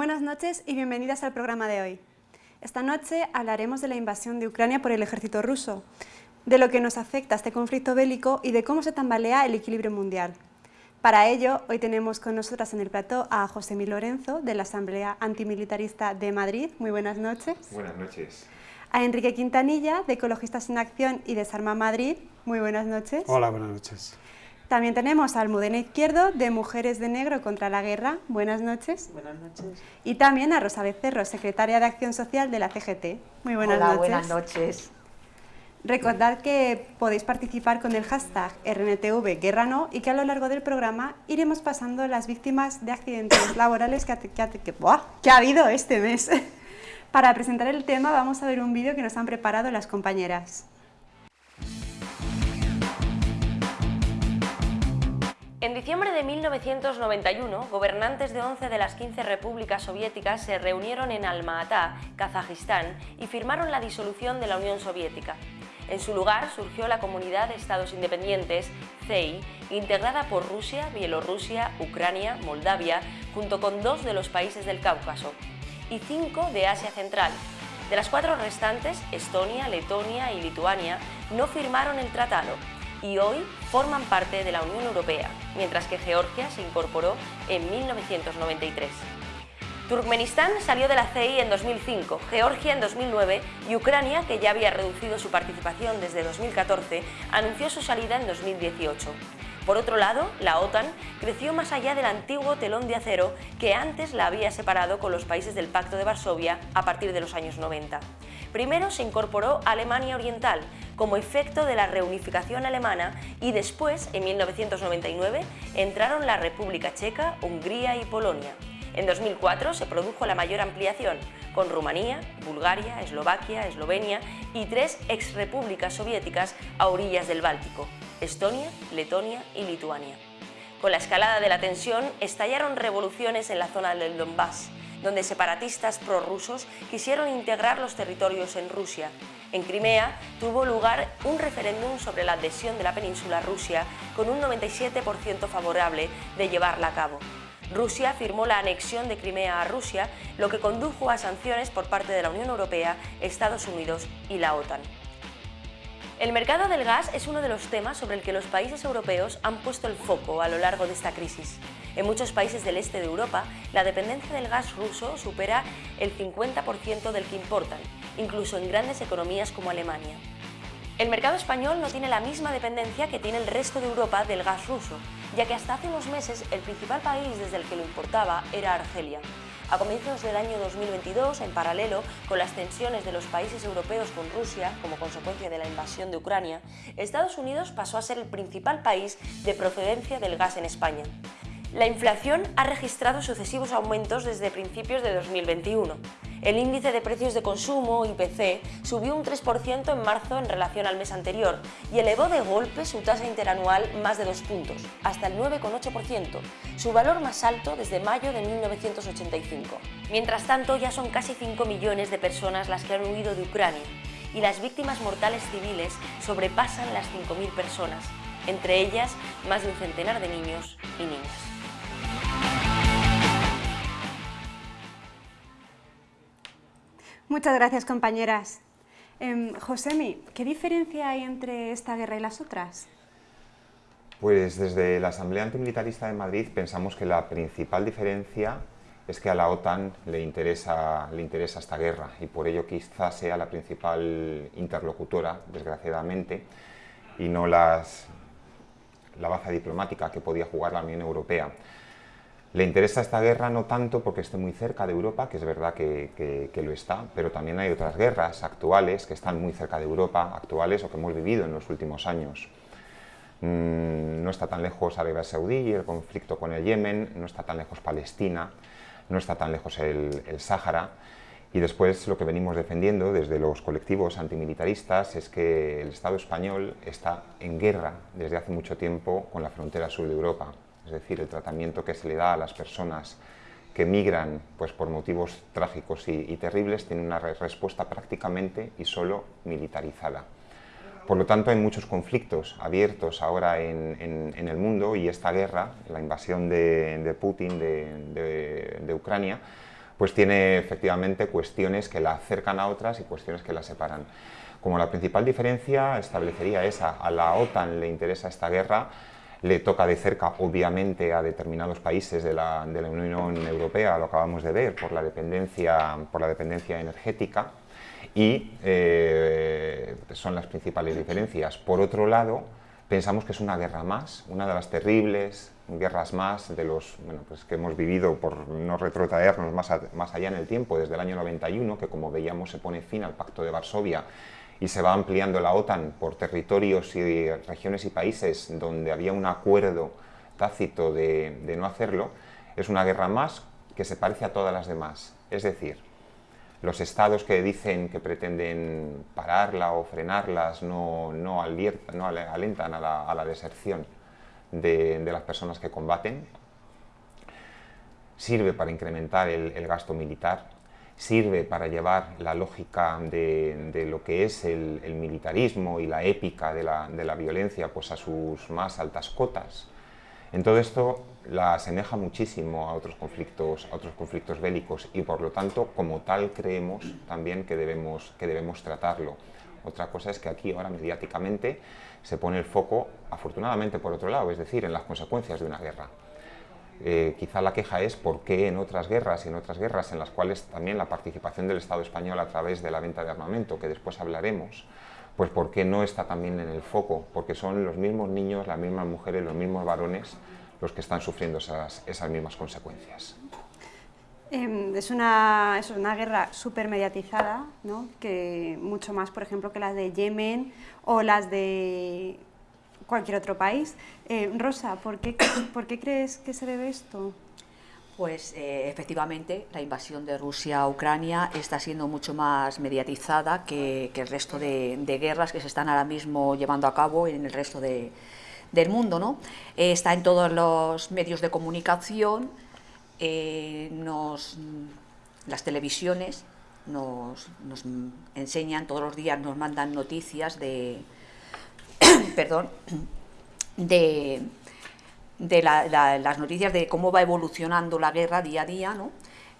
Buenas noches y bienvenidas al programa de hoy. Esta noche hablaremos de la invasión de Ucrania por el ejército ruso, de lo que nos afecta este conflicto bélico y de cómo se tambalea el equilibrio mundial. Para ello, hoy tenemos con nosotras en el plató a José Mi Lorenzo, de la Asamblea Antimilitarista de Madrid. Muy buenas noches. Buenas noches. A Enrique Quintanilla, de Ecologistas en Acción y Desarma Madrid. Muy buenas noches. Hola, buenas noches. También tenemos a Almudena Izquierdo, de Mujeres de Negro contra la Guerra. Buenas noches. Buenas noches. Y también a Rosa Becerro, secretaria de Acción Social de la CGT. Muy buenas Hola, noches. buenas noches. Recordad que podéis participar con el hashtag RNTV Guerra No y que a lo largo del programa iremos pasando las víctimas de accidentes laborales que ha, que ha- que- ¡buah! que ha habido este mes. Para presentar el tema vamos a ver un vídeo que nos han preparado las compañeras. En diciembre de 1991, gobernantes de 11 de las 15 repúblicas soviéticas se reunieron en Alma-Ata, Kazajistán, y firmaron la disolución de la Unión Soviética. En su lugar surgió la Comunidad de Estados Independientes, CEI, integrada por Rusia, Bielorrusia, Ucrania, Moldavia, junto con dos de los países del Cáucaso, y cinco de Asia Central. De las cuatro restantes, Estonia, Letonia y Lituania no firmaron el tratado y hoy forman parte de la Unión Europea, mientras que Georgia se incorporó en 1993. Turkmenistán salió de la CEI en 2005, Georgia en 2009 y Ucrania, que ya había reducido su participación desde 2014, anunció su salida en 2018. Por otro lado, la OTAN creció más allá del antiguo telón de acero que antes la había separado con los países del Pacto de Varsovia a partir de los años 90. Primero se incorporó Alemania Oriental como efecto de la reunificación alemana y después, en 1999, entraron la República Checa, Hungría y Polonia. En 2004 se produjo la mayor ampliación, con Rumanía, Bulgaria, Eslovaquia, Eslovenia y tres exrepúblicas soviéticas a orillas del Báltico, Estonia, Letonia y Lituania. Con la escalada de la tensión estallaron revoluciones en la zona del Donbass, donde separatistas prorrusos quisieron integrar los territorios en Rusia. En Crimea tuvo lugar un referéndum sobre la adhesión de la península a Rusia con un 97% favorable de llevarla a cabo. Rusia firmó la anexión de Crimea a Rusia, lo que condujo a sanciones por parte de la Unión Europea, Estados Unidos y la OTAN. El mercado del gas es uno de los temas sobre el que los países europeos han puesto el foco a lo largo de esta crisis. En muchos países del este de Europa, la dependencia del gas ruso supera el 50% del que importan, incluso en grandes economías como Alemania. El mercado español no tiene la misma dependencia que tiene el resto de Europa del gas ruso, ya que hasta hace unos meses el principal país desde el que lo importaba era Argelia. A comienzos del año 2022, en paralelo con las tensiones de los países europeos con Rusia como consecuencia de la invasión de Ucrania, Estados Unidos pasó a ser el principal país de procedencia del gas en España. La inflación ha registrado sucesivos aumentos desde principios de 2021. El índice de precios de consumo, IPC, subió un 3% en marzo en relación al mes anterior y elevó de golpe su tasa interanual más de dos puntos, hasta el 9,8%, su valor más alto desde mayo de 1985. Mientras tanto, ya son casi 5 millones de personas las que han huido de Ucrania y las víctimas mortales civiles sobrepasan las 5.000 personas, entre ellas más de un centenar de niños y niñas. Muchas gracias, compañeras. Em, Josemi, ¿qué diferencia hay entre esta guerra y las otras? Pues desde la Asamblea Antimilitarista de Madrid pensamos que la principal diferencia es que a la OTAN le interesa, le interesa esta guerra y por ello quizás sea la principal interlocutora, desgraciadamente, y no las, la baza diplomática que podía jugar la Unión Europea. Le interesa esta guerra no tanto porque esté muy cerca de Europa, que es verdad que, lo está, pero también hay otras guerras actuales que están muy cerca de Europa, actuales o que hemos vivido en los últimos años. Mm, no está tan lejos Arabia Saudí el conflicto con el Yemen, no está tan lejos Palestina, no está tan lejos el, el Sáhara. Y después lo que venimos defendiendo desde los colectivos antimilitaristas es que el Estado español está en guerra desde hace mucho tiempo con la frontera sur de Europa. Es decir, el tratamiento que se le da a las personas que migran pues, por motivos trágicos y, terribles tiene una re respuesta prácticamente y solo militarizada. Por lo tanto, hay muchos conflictos abiertos ahora en, el mundo y esta guerra, la invasión de, Putin de, Ucrania, pues tiene efectivamente cuestiones que la acercan a otras y cuestiones que la separan. Como la principal diferencia establecería esa, a la OTAN le interesa esta guerra, le toca de cerca, obviamente, a determinados países de la, Unión Europea, lo acabamos de ver, por la dependencia, por la dependencia energética, y eh, son las principales diferencias. Por otro lado, pensamos que es una guerra más, una de las terribles guerras más de los pues que hemos vivido, por no retrotraernos más, más allá en el tiempo, desde el año 91, que como veíamos se pone fin al Pacto de Varsovia y se va ampliando la OTAN por territorios y regiones y países donde había un acuerdo tácito de, no hacerlo, es una guerra más que se parece a todas las demás. Es decir, los estados que dicen que pretenden pararla o frenarlas no, no, no alentan a la, deserción de, las personas que combaten. Sirve para incrementar el gasto militar, sirve para llevar la lógica de, lo que es el, militarismo y la épica de la, violencia pues a sus más altas cotas. En todo esto la asemeja muchísimo a otros conflictos, a otros conflictos bélicos y por lo tanto como tal creemos también que debemos, que debemos tratarlo. Otra cosa es que aquí ahora mediáticamente se pone el foco, afortunadamente por otro lado, es decir, en las consecuencias de una guerra. Eh, quizá la queja es por qué en otras guerras y en otras guerras en las cuales también la participación del Estado español a través de la venta de armamento, que después hablaremos, pues por qué no está también en el foco, porque son los mismos niños, las mismas mujeres, los mismos varones los que están sufriendo esas, mismas consecuencias. Em, es, una, es una guerra súper mediatizada, ¿no? que mucho más, por ejemplo, que las de Yemen o las de cualquier otro país. Eh, Rosa, ¿por qué, ¿por qué crees que se debe esto? Pues eh, efectivamente la invasión de Rusia a Ucrania está siendo mucho más mediatizada que, el resto de, guerras que se están ahora mismo llevando a cabo en el resto del mundo. ¿no? Eh, está en todos los medios de comunicación, nos, las televisiones nos, nos enseñan todos los días, nos mandan noticias de, perdón, de, las noticias de cómo va evolucionando la guerra día a día, ¿no?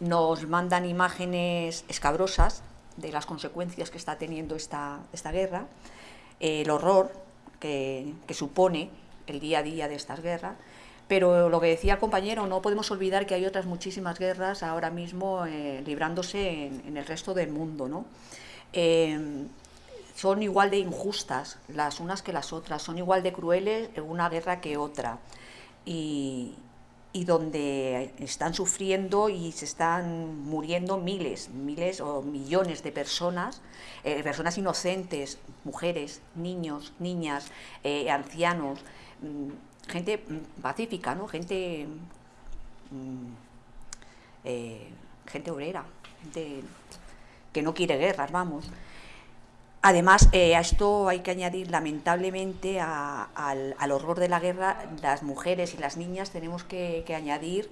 nos mandan imágenes escabrosas de las consecuencias que está teniendo esta, esta guerra, el horror que, supone el día a día de estas guerras, pero lo que decía el compañero, no podemos olvidar que hay otras muchísimas guerras ahora mismo eh, librándose en, el resto del mundo. ¿no? Eh, son igual de injustas las unas que las otras, son igual de crueles en una guerra que otra. Y, donde están sufriendo y se están muriendo miles, miles o millones de personas, eh, personas inocentes, mujeres, niños, niñas, eh, ancianos, mm, gente mm, pacífica, ¿no? gente, mm, eh, gente obrera, gente que no quiere guerras, vamos. Además, eh, a esto hay que añadir, lamentablemente, al, horror de la guerra, las mujeres y las niñas tenemos que, añadir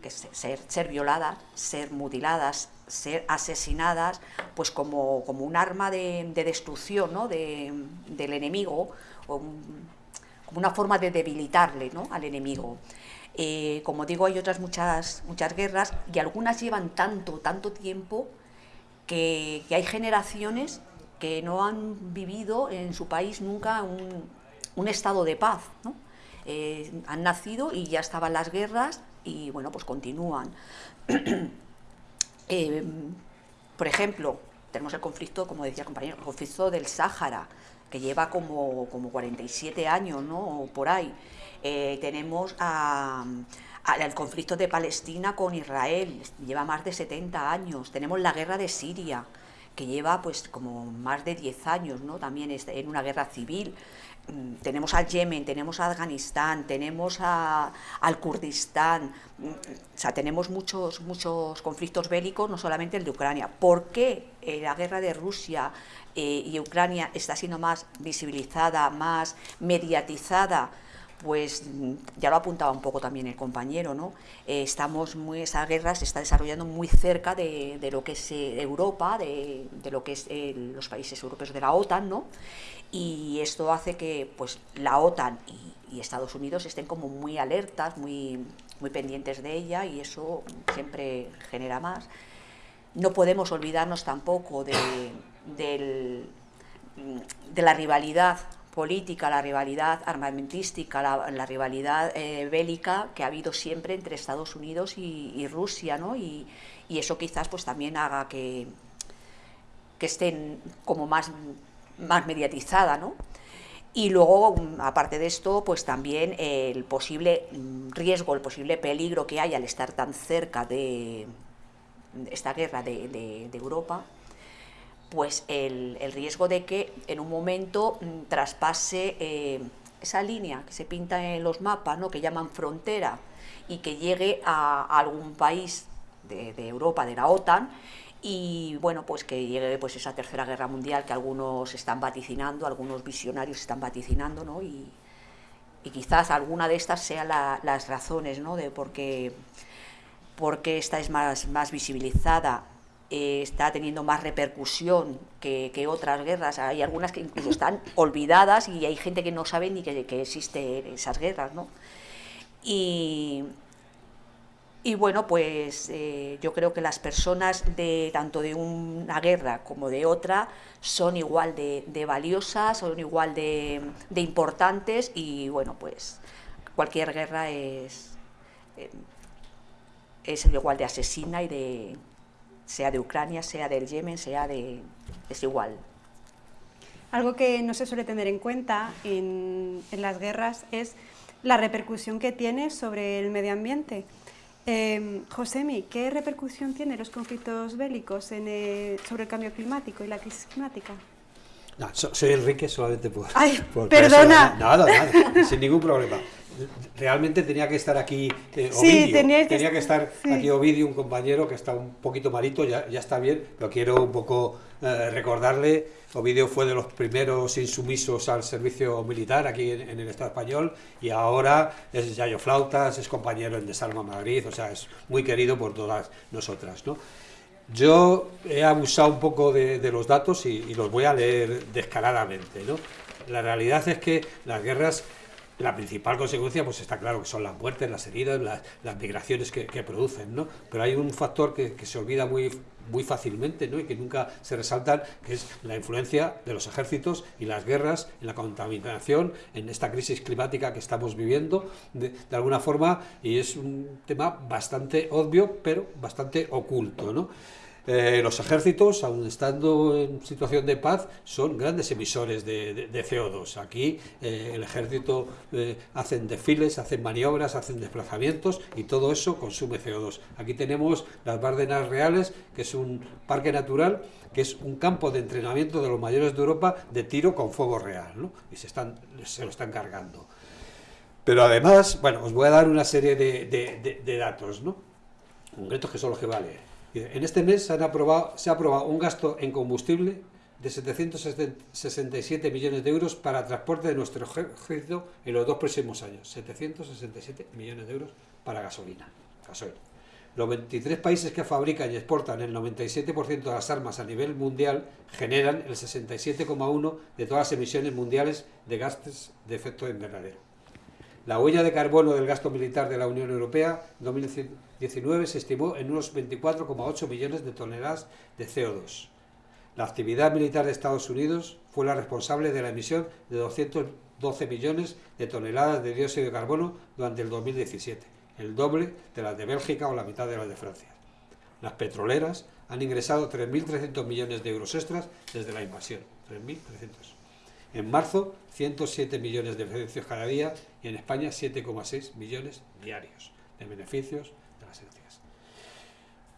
que ser, violadas, ser mutiladas, ser asesinadas, pues como, un arma de, destrucción ¿no? del enemigo, como una forma de debilitarle ¿no? al enemigo. Eh, como digo, hay otras muchas, muchas guerras y algunas llevan tanto, tanto tiempo que, hay generaciones que no han vivido en su país nunca un, estado de paz. Eh, han nacido y ya estaban las guerras y bueno, pues continúan. Eh, por ejemplo, tenemos el conflicto, como decía el compañero, el conflicto del Sáhara, que lleva como, como 47 años, ¿no? por ahí. Eh, tenemos a el conflicto de Palestina con Israel, lleva más de 70 años. Tenemos la guerra de Siria, que lleva pues como más de 10 años, ¿no? También en una guerra civil. Mm, tenemos al Yemen, tenemos a Afganistán, tenemos al Kurdistán, mm, o sea, tenemos muchos, muchos conflictos bélicos, no solamente el de Ucrania. ¿Por qué eh, la guerra de Rusia eh, y Ucrania está siendo más visibilizada, más mediatizada? Pues ya lo apuntaba un poco también el compañero, ¿no? Eh, estamos muy, esa guerra se está desarrollando muy cerca de, lo que es eh, Europa, de, lo que es eh, los países europeos de la OTAN, ¿no? Y esto hace que pues la OTAN y, Estados Unidos estén como muy alertas, muy, muy pendientes de ella y eso siempre genera más. No podemos olvidarnos tampoco de, de la rivalidad política, la rivalidad armamentística, la, rivalidad eh, bélica que ha habido siempre entre Estados Unidos y, Rusia, ¿no? Y, eso quizás pues también haga que, que estén como más, más mediatizada, ¿no? Y luego, aparte de esto, pues también el posible riesgo, el posible peligro que hay al estar tan cerca de esta guerra de, Europa, pues el, riesgo de que en un momento mm, traspase eh, esa línea que se pinta en los mapas, ¿no? que llaman frontera, y que llegue a, algún país de, Europa, de la OTAN, y bueno, pues que llegue pues esa tercera guerra mundial que algunos están vaticinando, algunos visionarios están vaticinando, ¿no? Y, quizás alguna de estas sean las razones, ¿no? De por qué, esta es más, más visibilizada, eh, está teniendo más repercusión que, otras guerras. Hay algunas que incluso están olvidadas y hay gente que no sabe ni que, que existen esas guerras, ¿no? Y, y bueno, pues eh, yo creo que las personas de tanto de una guerra como de otra son igual de, valiosas, son igual de, importantes y bueno, pues cualquier guerra es, eh, es igual de asesina y de sea de Ucrania, sea del Yemen, sea de es igual. Algo que no se suele tener en cuenta en, en las guerras es la repercusión que tiene sobre el medio ambiente. Eh, Josemi, ¿qué repercusión tienen los conflictos bélicos sobre el cambio climático y la crisis climática? No, soy Enrique solamente por... ¡Ay, perdona! nada, nada, sin ningún problema. Realmente tenía que estar aquí eh, Ovidio, sí, tenía que, estar aquí Ovidio, un compañero que está un poquito malito, ya, ya está bien, pero quiero un poco eh, recordarle Ovidio fue de los primeros insumisos al servicio militar aquí en, el Estado español y ahora es Yayo Flautas, es compañero en Desalma Madrid, o sea, es muy querido por todas nosotras. ¿no? Yo he abusado un poco de, los datos y, los voy a leer descaradamente. ¿no? La realidad es que las guerras la principal consecuencia, pues está claro que son las muertes, las heridas, las, migraciones que, producen, ¿no? Pero hay un factor que, se olvida muy, muy fácilmente, ¿no? Y que nunca se resalta, que es la influencia de los ejércitos y las guerras en la contaminación, en esta crisis climática que estamos viviendo, de, de alguna forma, y es un tema bastante obvio, pero bastante oculto, ¿no? Eh, los ejércitos, aun estando en situación de paz, son grandes emisores de, CO2. Aquí eh, el ejército eh, hacen desfiles, hacen maniobras, hacen desplazamientos y todo eso consume CO2. Aquí tenemos las Bárdenas Reales, que es un parque natural, que es un campo de entrenamiento de los mayores de Europa de tiro con fuego real, ¿no? y se, están, se lo están cargando. Pero además, bueno, os voy a dar una serie de, datos, ¿no? concretos que son los que vale. En este mes se, ha aprobado un gasto en combustible de 767 millones de euros para transporte de nuestro ejército en los dos próximos años. 767 millones de euros para gasolina. Los 23 países que fabrican y exportan el 97% de las armas a nivel mundial generan el 67,1% de todas las emisiones mundiales de gases de efecto invernadero. La huella de carbono del gasto militar de la Unión Europea 2019 se estimó en unos 24,8 millones de toneladas de CO2. La actividad militar de Estados Unidos fue la responsable de la emisión de 212 millones de toneladas de dióxido de carbono durante el 2017, el doble de las de Bélgica o la mitad de las de Francia. Las petroleras han ingresado 3.300 millones de euros extras desde la invasión. 3.300. En marzo, 107 millones de beneficios cada día y en España 7,6 millones diarios de beneficios de las energías.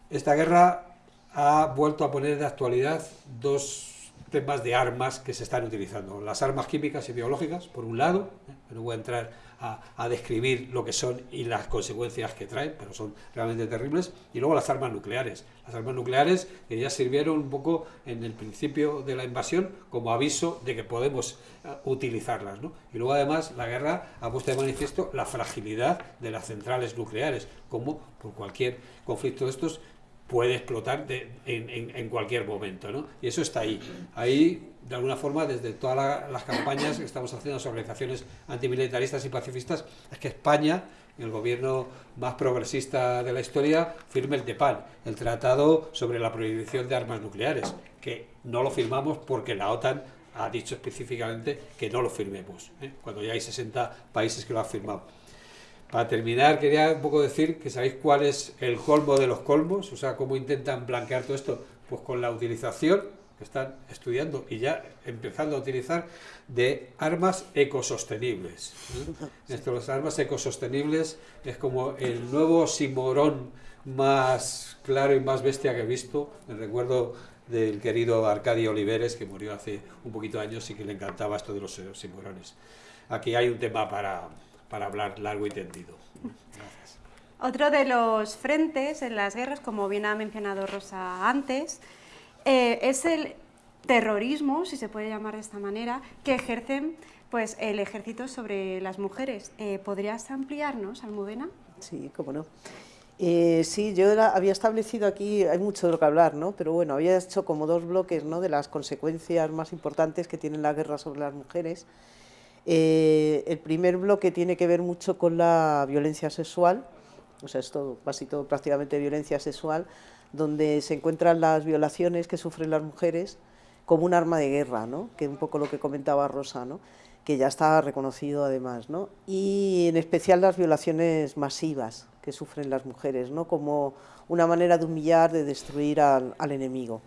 Esta guerra ha vuelto a poner de actualidad dos temas de armas que se están utilizando. Las armas químicas y biológicas, por un lado, ¿eh? no voy a entrar a, describir lo que son y las consecuencias que traen, pero son realmente terribles, y luego las armas nucleares. Las armas nucleares que ya sirvieron un poco en el principio de la invasión como aviso de que podemos eh, utilizarlas. Y luego además la guerra ha puesto de manifiesto la fragilidad de las centrales nucleares, como por cualquier conflicto de estos puede explotar en, cualquier momento, ¿no? Y eso está ahí. Ahí, de alguna forma, desde todas las campañas que estamos haciendo las organizaciones antimilitaristas y pacifistas, es que España, el gobierno más progresista de la historia, firme el TEPAN, el Tratado sobre la Prohibición de Armas Nucleares, que no lo firmamos porque la OTAN ha dicho específicamente que no lo firmemos, ¿eh? cuando ya hay 60 países que lo han firmado. Para terminar, quería un poco decir que sabéis cuál es el colmo de los colmos, o sea, cómo intentan blanquear todo esto, pues con la utilización, están estudiando y ya empezando a utilizar, de armas ecosostenibles. Esto, las armas ecosostenibles es como el nuevo simorón más claro y más bestia que he visto. Me recuerdo del querido Arcadio Oliveres, que murió hace un poquito de años y que le encantaba esto de los simorones. Aquí hay un tema para, para hablar largo y tendido. Otro de los frentes en las guerras, como bien ha mencionado Rosa antes, eh, es el terrorismo, si se puede llamar de esta manera, que ejercen pues, el ejército sobre las mujeres. Eh, ¿Podrías ampliarnos, Almudena? Sí, cómo no. Eh, sí, yo había establecido aquí, hay mucho de lo que hablar, ¿no? pero bueno, había hecho como dos bloques ¿no? de las consecuencias más importantes que tiene la guerra sobre las mujeres eh, el primer bloque tiene que ver mucho con la violencia sexual, o sea, es todo, casi todo prácticamente violencia sexual, donde se encuentran las violaciones que sufren las mujeres como un arma de guerra, ¿no? que es un poco lo que comentaba Rosa, ¿no? que ya está reconocido además, ¿no? y en especial las violaciones masivas que sufren las mujeres, ¿no? como una manera de humillar, de destruir al, enemigo.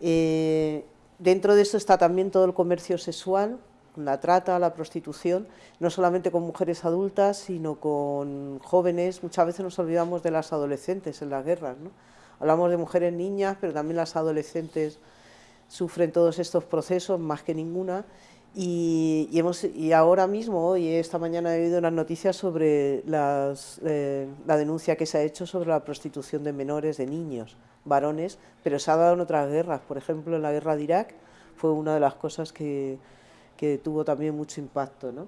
Eh, dentro de esto está también todo el comercio sexual, la trata, la prostitución, no solamente con mujeres adultas, sino con jóvenes. Muchas veces nos olvidamos de las adolescentes en las guerras. ¿no? Hablamos de mujeres niñas, pero también las adolescentes sufren todos estos procesos, más que ninguna. Y, hemos, y ahora mismo, hoy, esta mañana he oído unas noticias sobre las, eh, la denuncia que se ha hecho sobre la prostitución de menores, de niños, varones, pero se ha dado en otras guerras. Por ejemplo, en la guerra de Irak fue una de las cosas que, que tuvo también mucho impacto. ¿no?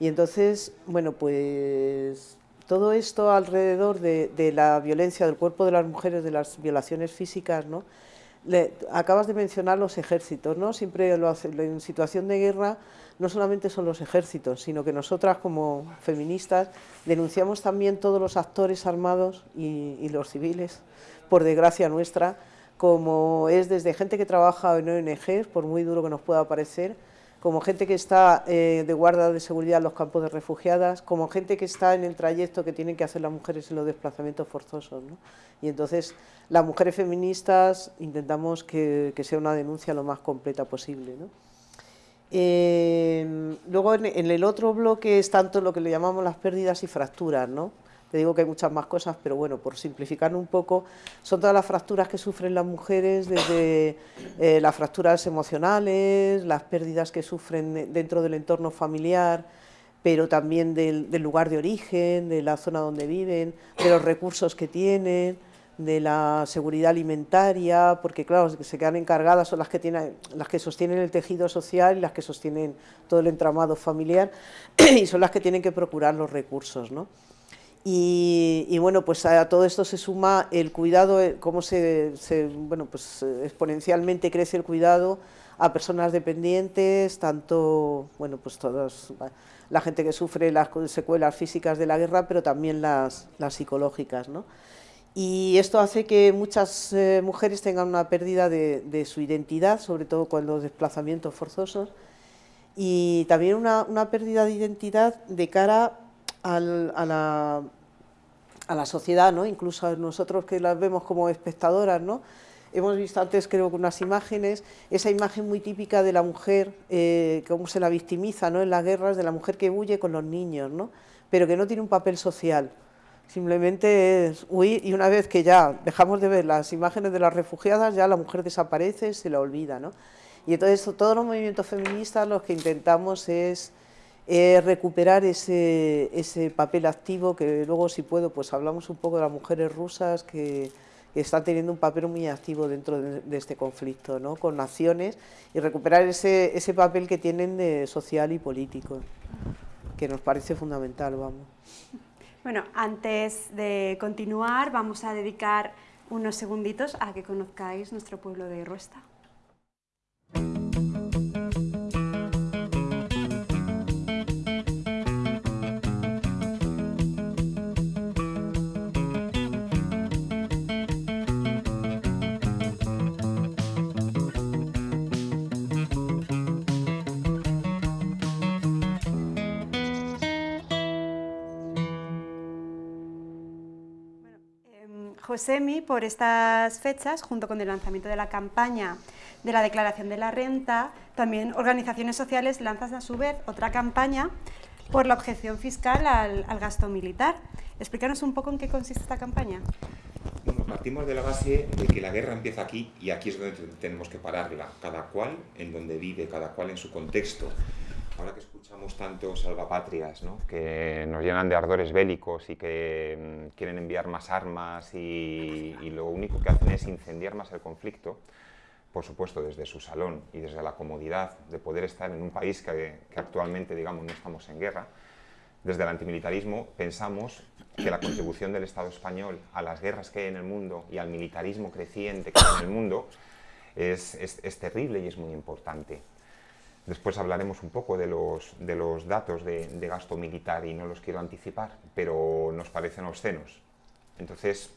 Y entonces, bueno, pues todo esto alrededor de, la violencia del cuerpo de las mujeres, de las violaciones físicas, ¿no? Le, acabas de mencionar los ejércitos, ¿no? Siempre lo hace, en situación de guerra no solamente son los ejércitos, sino que nosotras como feministas denunciamos también todos los actores armados y, y los civiles, por desgracia nuestra, como es desde gente que trabaja en ONGs, por muy duro que nos pueda parecer, como gente que está eh, de guarda de seguridad en los campos de refugiadas, como gente que está en el trayecto que tienen que hacer las mujeres en los desplazamientos forzosos. ¿no? Y entonces las mujeres feministas intentamos que, sea una denuncia lo más completa posible. ¿no? Eh, luego en, en, el otro bloque es tanto lo que le llamamos las pérdidas y fracturas, ¿no? Te digo que hay muchas más cosas, pero bueno, por simplificar un poco, son todas las fracturas que sufren las mujeres, desde eh, las fracturas emocionales, las pérdidas que sufren dentro del entorno familiar, pero también del, lugar de origen, de la zona donde viven, de los recursos que tienen, de la seguridad alimentaria, porque claro, se quedan encargadas son las que, tienen, las que sostienen el tejido social y las que sostienen todo el entramado familiar y son las que tienen que procurar los recursos, ¿no? Y, bueno, pues a todo esto se suma el cuidado, eh, cómo se, bueno, pues eh, exponencialmente crece el cuidado a personas dependientes, tanto, bueno, pues todas, la gente que sufre las secuelas físicas de la guerra, pero también las, las psicológicas, ¿no? Y esto hace que muchas eh, mujeres tengan una pérdida de, su identidad, sobre todo cuando los desplazamientos forzosos, y también una, una pérdida de identidad de cara a la a la sociedad, ¿no? incluso a nosotros que las vemos como espectadoras, ¿no? Hemos visto antes, creo unas imágenes, esa imagen muy típica de la mujer, eh, cómo se la victimiza ¿no? en las guerras, de la mujer que huye con los niños, ¿no? pero que no tiene un papel social. Simplemente es huir y una vez que ya dejamos de ver las imágenes de las refugiadas, ya la mujer desaparece, se la olvida. ¿no? Y entonces todos los movimientos feministas lo que intentamos es recuperar ese, ese, papel activo que luego si puedo pues hablamos un poco de las mujeres rusas que, están teniendo un papel muy activo dentro de, este conflicto, ¿no? con naciones y recuperar ese, ese papel que tienen de social y político, que nos parece fundamental. Vamos. Bueno, antes de continuar vamos a dedicar unos segunditos a que conozcáis nuestro pueblo de Ruesta. Josemi, por estas fechas, junto con el lanzamiento de la campaña de la declaración de la renta, también organizaciones sociales lanzan a su vez otra campaña por la objeción fiscal al, gasto militar. Explícanos un poco en qué consiste esta campaña. Bueno, partimos de la base de que la guerra empieza aquí y aquí es donde tenemos que pararla, cada cual en donde vive, cada cual en su contexto. Ahora que escuchamos tantos salvapatrias ¿no? que nos llenan de ardores bélicos y que mm, quieren enviar más armas y, lo único que hacen es incendiar más el conflicto, por supuesto desde su salón y desde la comodidad de poder estar en un país que, que actualmente digamos, no estamos en guerra, desde el antimilitarismo pensamos que la contribución del Estado español a las guerras que hay en el mundo y al militarismo creciente que hay en el mundo es, es, es terrible y es muy importante. Después hablaremos un poco de los, de los datos de, gasto militar y no los quiero anticipar, pero nos parecen obscenos. Entonces,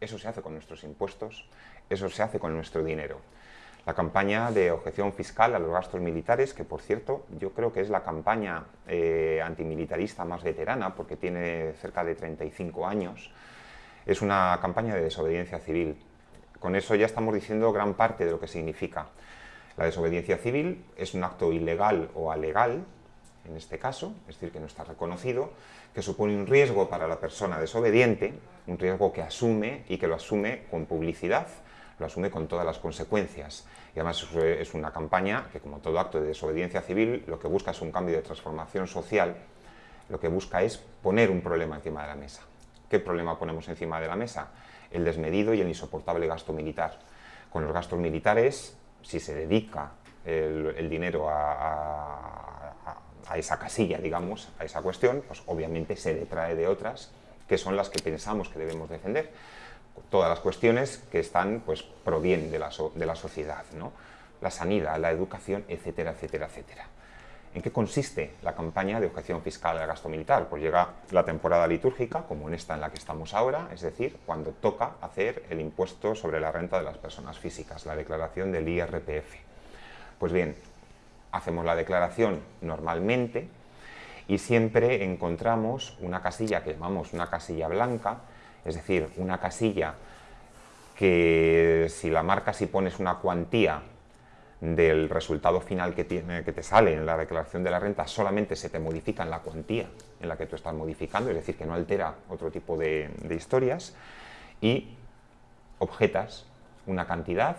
eso se hace con nuestros impuestos, eso se hace con nuestro dinero. La campaña de objeción fiscal a los gastos militares, que por cierto yo creo que es la campaña eh, antimilitarista más veterana, porque tiene cerca de 35 años, es una campaña de desobediencia civil. Con eso ya estamos diciendo gran parte de lo que significa. La desobediencia civil es un acto ilegal o alegal, en este caso, es decir, que no está reconocido, que supone un riesgo para la persona desobediente, un riesgo que asume y que lo asume con publicidad, lo asume con todas las consecuencias. Y además es una campaña que, como todo acto de desobediencia civil, lo que busca es un cambio de transformación social, lo que busca es poner un problema encima de la mesa. ¿Qué problema ponemos encima de la mesa? El desmedido y el insoportable gasto militar. Con los gastos militares si se dedica el, dinero a, esa casilla, digamos, a esa cuestión, pues obviamente se detrae de otras que son las que pensamos que debemos defender. Todas las cuestiones que están, pues, provienen de la, de la sociedad, ¿no? La sanidad, la educación, etcétera, etcétera, etcétera. ¿En qué consiste la campaña de objeción fiscal al gasto militar? Pues llega la temporada litúrgica, como en esta en la que estamos ahora, es decir, cuando toca hacer el impuesto sobre la renta de las personas físicas, la declaración del IRPF. Pues bien, hacemos la declaración normalmente y siempre encontramos una casilla que llamamos una casilla blanca, es decir, una casilla que si la marcas y pones una cuantía del resultado final que, tiene, que te sale en la declaración de la renta solamente se te modifica en la cuantía en la que tú estás modificando, es decir, que no altera otro tipo de, historias, y objetas una cantidad,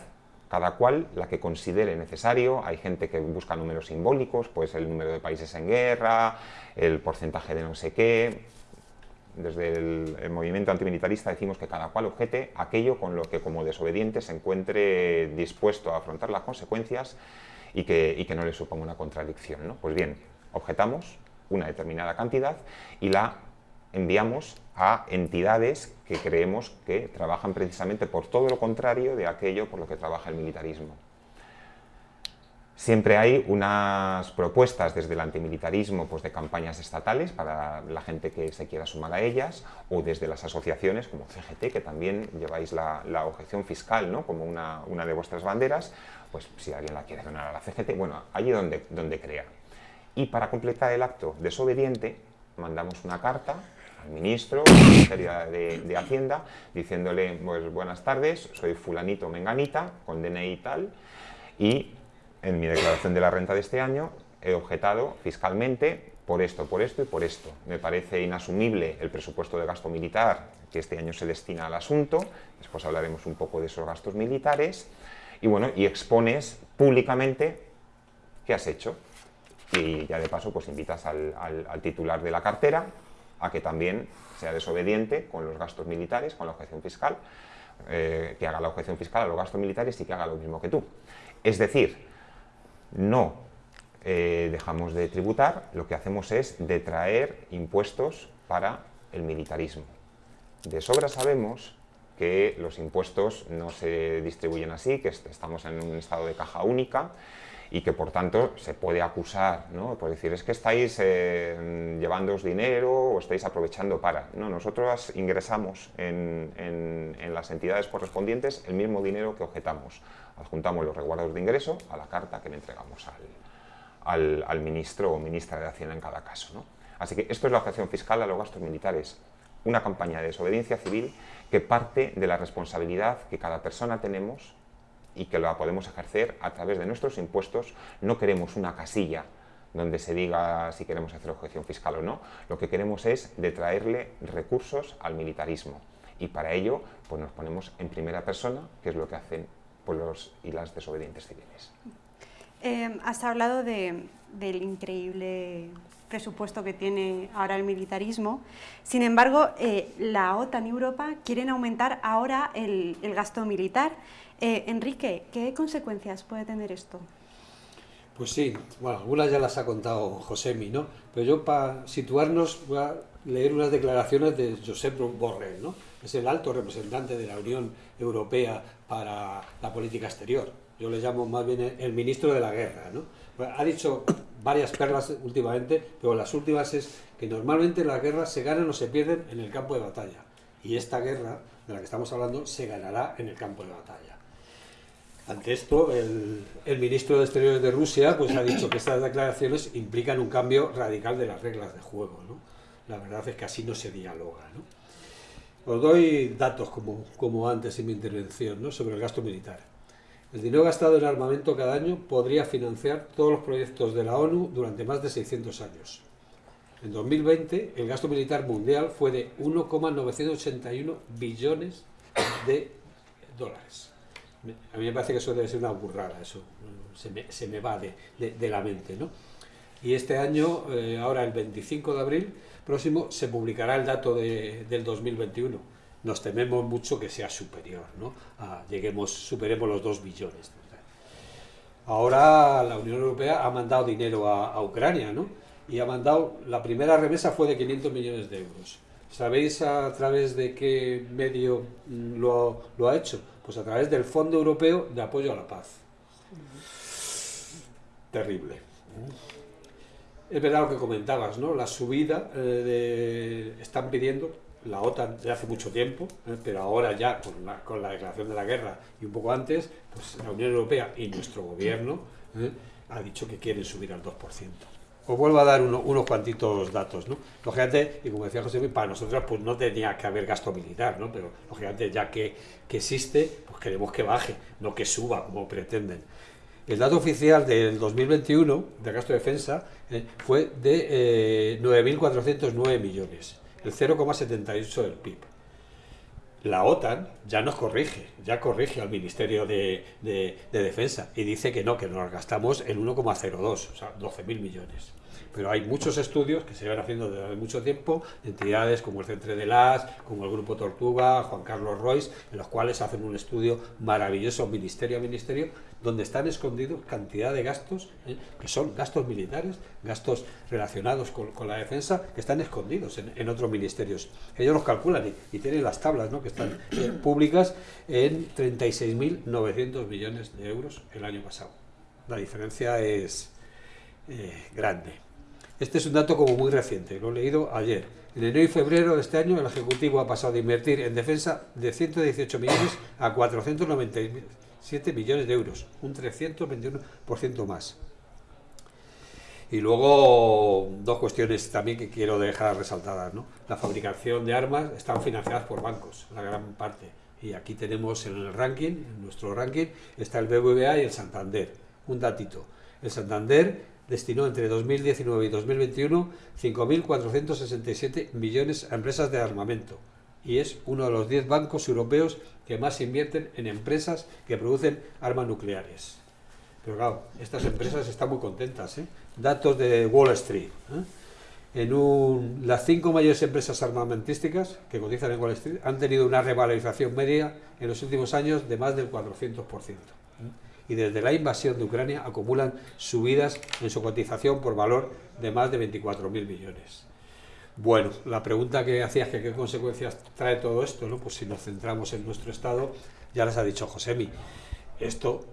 cada cual la que considere necesario, hay gente que busca números simbólicos, pues el número de países en guerra, el porcentaje de no sé qué, desde el, movimiento antimilitarista decimos que cada cual objete aquello con lo que como desobediente se encuentre dispuesto a afrontar las consecuencias y que, no le suponga una contradicción. ¿no? Pues bien, objetamos una determinada cantidad y la enviamos a entidades que creemos que trabajan precisamente por todo lo contrario de aquello por lo que trabaja el militarismo. Siempre hay unas propuestas desde el antimilitarismo pues, de campañas estatales para la gente que se quiera sumar a ellas, o desde las asociaciones como CGT, que también lleváis la, objeción fiscal ¿no? como una, de vuestras banderas, pues si alguien la quiere donar a la CGT, bueno, allí donde, donde crea. Y para completar el acto desobediente, mandamos una carta al ministro, al Ministerio de, de Hacienda, diciéndole, pues buenas tardes, soy fulanito menganita, con DNI y tal, y en mi declaración de la renta de este año he objetado fiscalmente por esto, por esto y por esto. Me parece inasumible el presupuesto de gasto militar que este año se destina al asunto, después hablaremos un poco de esos gastos militares, y bueno, y expones públicamente qué has hecho. Y ya de paso pues invitas al, titular de la cartera a que también sea desobediente con los gastos militares, con la objeción fiscal, eh, que haga la objeción fiscal a los gastos militares y que haga lo mismo que tú. Es decir, no eh, dejamos de tributar, lo que hacemos es detraer impuestos para el militarismo. De sobra sabemos que los impuestos no se distribuyen así, que estamos en un estado de caja única y que por tanto se puede acusar, ¿no? por decir, es que estáis eh, llevándoos dinero o estáis aprovechando para. No, nosotros ingresamos en, las entidades correspondientes el mismo dinero que objetamos. Adjuntamos los resguardos de ingreso a la carta que le entregamos al, al, ministro o ministra de Hacienda en cada caso. ¿no? Así que esto es la objeción fiscal a los gastos militares, una campaña de desobediencia civil que parte de la responsabilidad que cada persona tenemos y que la podemos ejercer a través de nuestros impuestos. No queremos una casilla donde se diga si queremos hacer objeción fiscal o no. Lo que queremos es detraerle recursos al militarismo. Y para ello pues nos ponemos en primera persona, que es lo que hacen pues, los y las desobedientes civiles. Eh, has hablado del increíble presupuesto que tiene ahora el militarismo. Sin embargo, eh, la OTAN y Europa quieren aumentar ahora el gasto militar. Eh, Enrique, ¿qué consecuencias puede tener esto? Pues sí, algunas ya las ha contado Josemi, ¿no? Pero yo para situarnos voy a leer unas declaraciones de Josep Borrell, ¿no? Es el alto representante de la Unión Europea para la política exterior. Yo le llamo más bien el ministro de la guerra, ¿no? Ha dicho varias perlas últimamente, pero las últimas es que normalmente las guerras se ganan o se pierden en el campo de batalla. Y esta guerra de la que estamos hablando se ganará en el campo de batalla. Ante esto, el, ministro de Exteriores de Rusia pues, ha dicho que estas declaraciones implican un cambio radical de las reglas de juego. ¿no? La verdad es que así no se dialoga. ¿no? Os doy datos, como, como antes en mi intervención, ¿no? sobre el gasto militar. El dinero gastado en armamento cada año podría financiar todos los proyectos de la ONU durante más de 600 años. En 2020, el gasto militar mundial fue de 1,981 billones de dólares. A mí me parece que eso debe ser una burrada, eso se me, se me va de, la mente. ¿no? Y este año, eh, ahora el 25 de abril próximo, se publicará el dato de, del 2021. Nos tememos mucho que sea superior, ¿no? lleguemos, superemos los 2 billones. Ahora la Unión Europea ha mandado dinero a, Ucrania, ¿no? Y ha mandado, la primera remesa fue de 500 millones de euros. ¿Sabéis a través de qué medio mm, lo ha hecho? Pues a través del Fondo Europeo de Apoyo a la Paz. Terrible. Es verdad lo que comentabas, ¿no? La subida eh, están pidiendo la OTAN de hace mucho tiempo, ¿eh? pero ahora ya con la, con la, declaración de la guerra y un poco antes, pues la Unión Europea y nuestro gobierno ¿eh? ha dicho que quieren subir al 2%. Os vuelvo a dar unos cuantitos datos, ¿no? Lógicamente, y como decía José, para nosotros pues no tenía que haber gasto militar, ¿no? Pero lógicamente ya que, existe, pues queremos que baje, no que suba como pretenden. El dato oficial del 2021 de gasto de defensa eh, fue de 9.409 eh, millones, el 0,78 del PIB. La OTAN ya nos corrige, ya corrige al Ministerio de, de, de Defensa y dice que no, que nos gastamos el 1,02, o sea, 12.000 millones pero hay muchos estudios que se van haciendo desde hace mucho tiempo, entidades como el Centro de las, como el Grupo Tortuga, Juan Carlos Royce, en los cuales hacen un estudio maravilloso, ministerio a ministerio, donde están escondidos cantidad de gastos, ¿eh? que son gastos militares, gastos relacionados con, la defensa, que están escondidos en, otros ministerios. Ellos los calculan y, tienen las tablas ¿no? que están eh, públicas en 36.900 millones de euros el año pasado. La diferencia es eh, grande. Este es un dato como muy reciente, lo he leído ayer. En enero y febrero de este año el Ejecutivo ha pasado de invertir en defensa de 118 millones a 497 millones de euros, un 321% más. Y luego dos cuestiones también que quiero dejar resaltadas. La fabricación de armas están financiadas por bancos, la gran parte. Y aquí tenemos en el ranking, en nuestro ranking, está el BBVA y el Santander. Un datito. El Santander destinó entre 2019 y 2021 5.467 millones a empresas de armamento y es uno de los 10 bancos europeos que más invierten en empresas que producen armas nucleares. Pero claro, estas empresas están muy contentas. ¿eh? Datos de Wall Street. ¿eh? En un, las cinco mayores empresas armamentísticas que cotizan en Wall Street han tenido una revalorización media en los últimos años de más del 400% y desde la invasión de Ucrania acumulan subidas en su cotización por valor de más de 24.000 millones. Bueno, la pregunta que hacías, que qué consecuencias trae todo esto, ¿no? pues si nos centramos en nuestro Estado, ya les ha dicho Josemi, esto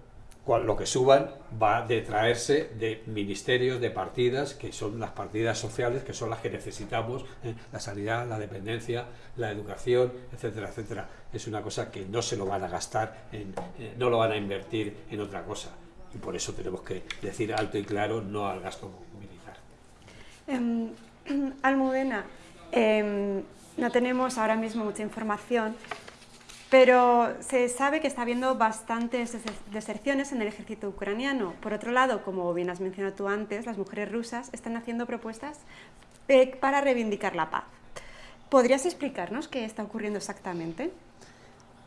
lo que suban va a detraerse de ministerios, de partidas, que son las partidas sociales, que son las que necesitamos, ¿eh? la sanidad, la dependencia, la educación, etcétera, etcétera. Es una cosa que no se lo van a gastar, en, eh, no lo van a invertir en otra cosa. Y por eso tenemos que decir alto y claro no al gasto militar. Eh, Almudena, em, no tenemos ahora mismo mucha información, pero se sabe que está habiendo bastantes deserciones en el ejército ucraniano. Por otro lado, como bien has mencionado tú antes, las mujeres rusas están haciendo propuestas eh, para reivindicar la paz. ¿Podrías explicarnos qué está ocurriendo exactamente?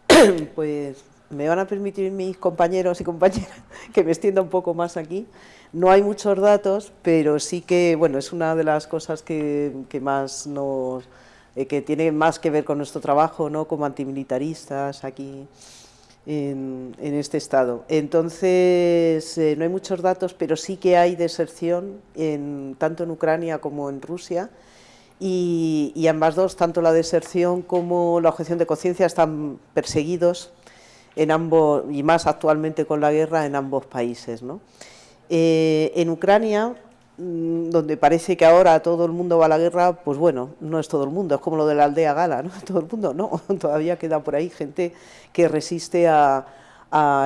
Pues me van a permitir mis compañeros y compañeras que me extienda un poco más aquí. No hay muchos datos, pero sí que, bueno, es una de las cosas que más nos eh, que tiene más que ver con nuestro trabajo ¿no? como antimilitaristas aquí en, este estado. Entonces, eh, no hay muchos datos, pero sí que hay deserción en, tanto en Ucrania como en Rusia, y, y, ambas dos, tanto la deserción como la objeción de conciencia, están perseguidos en ambos, y más actualmente con la guerra, en ambos países. ¿no? Eh, en Ucrania donde parece que ahora todo el mundo va a la guerra, pues bueno, no es todo el mundo, es como lo de la aldea gala, ¿no? Todo el mundo no, todavía queda por ahí gente que resiste a,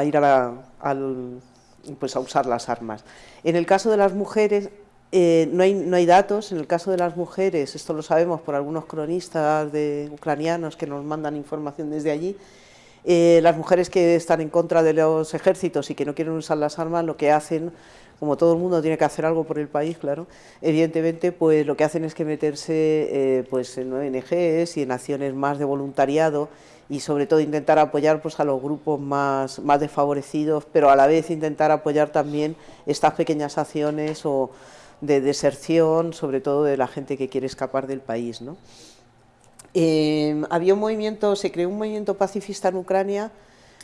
ir a, pues a usar las armas. En el caso de las mujeres, eh, no, hay, no hay datos, en el caso de las mujeres, esto lo sabemos por algunos cronistas de ucranianos que nos mandan información desde allí, eh, las mujeres que están en contra de los ejércitos y que no quieren usar las armas, lo que hacen como todo el mundo tiene que hacer algo por el país, claro, evidentemente pues lo que hacen es que meterse eh, pues en ONGs y en acciones más de voluntariado y sobre todo intentar apoyar pues a los grupos más, más desfavorecidos, pero a la vez intentar apoyar también estas pequeñas acciones o de deserción, sobre todo de la gente que quiere escapar del país. Eh, había un movimiento, se creó un movimiento pacifista en Ucrania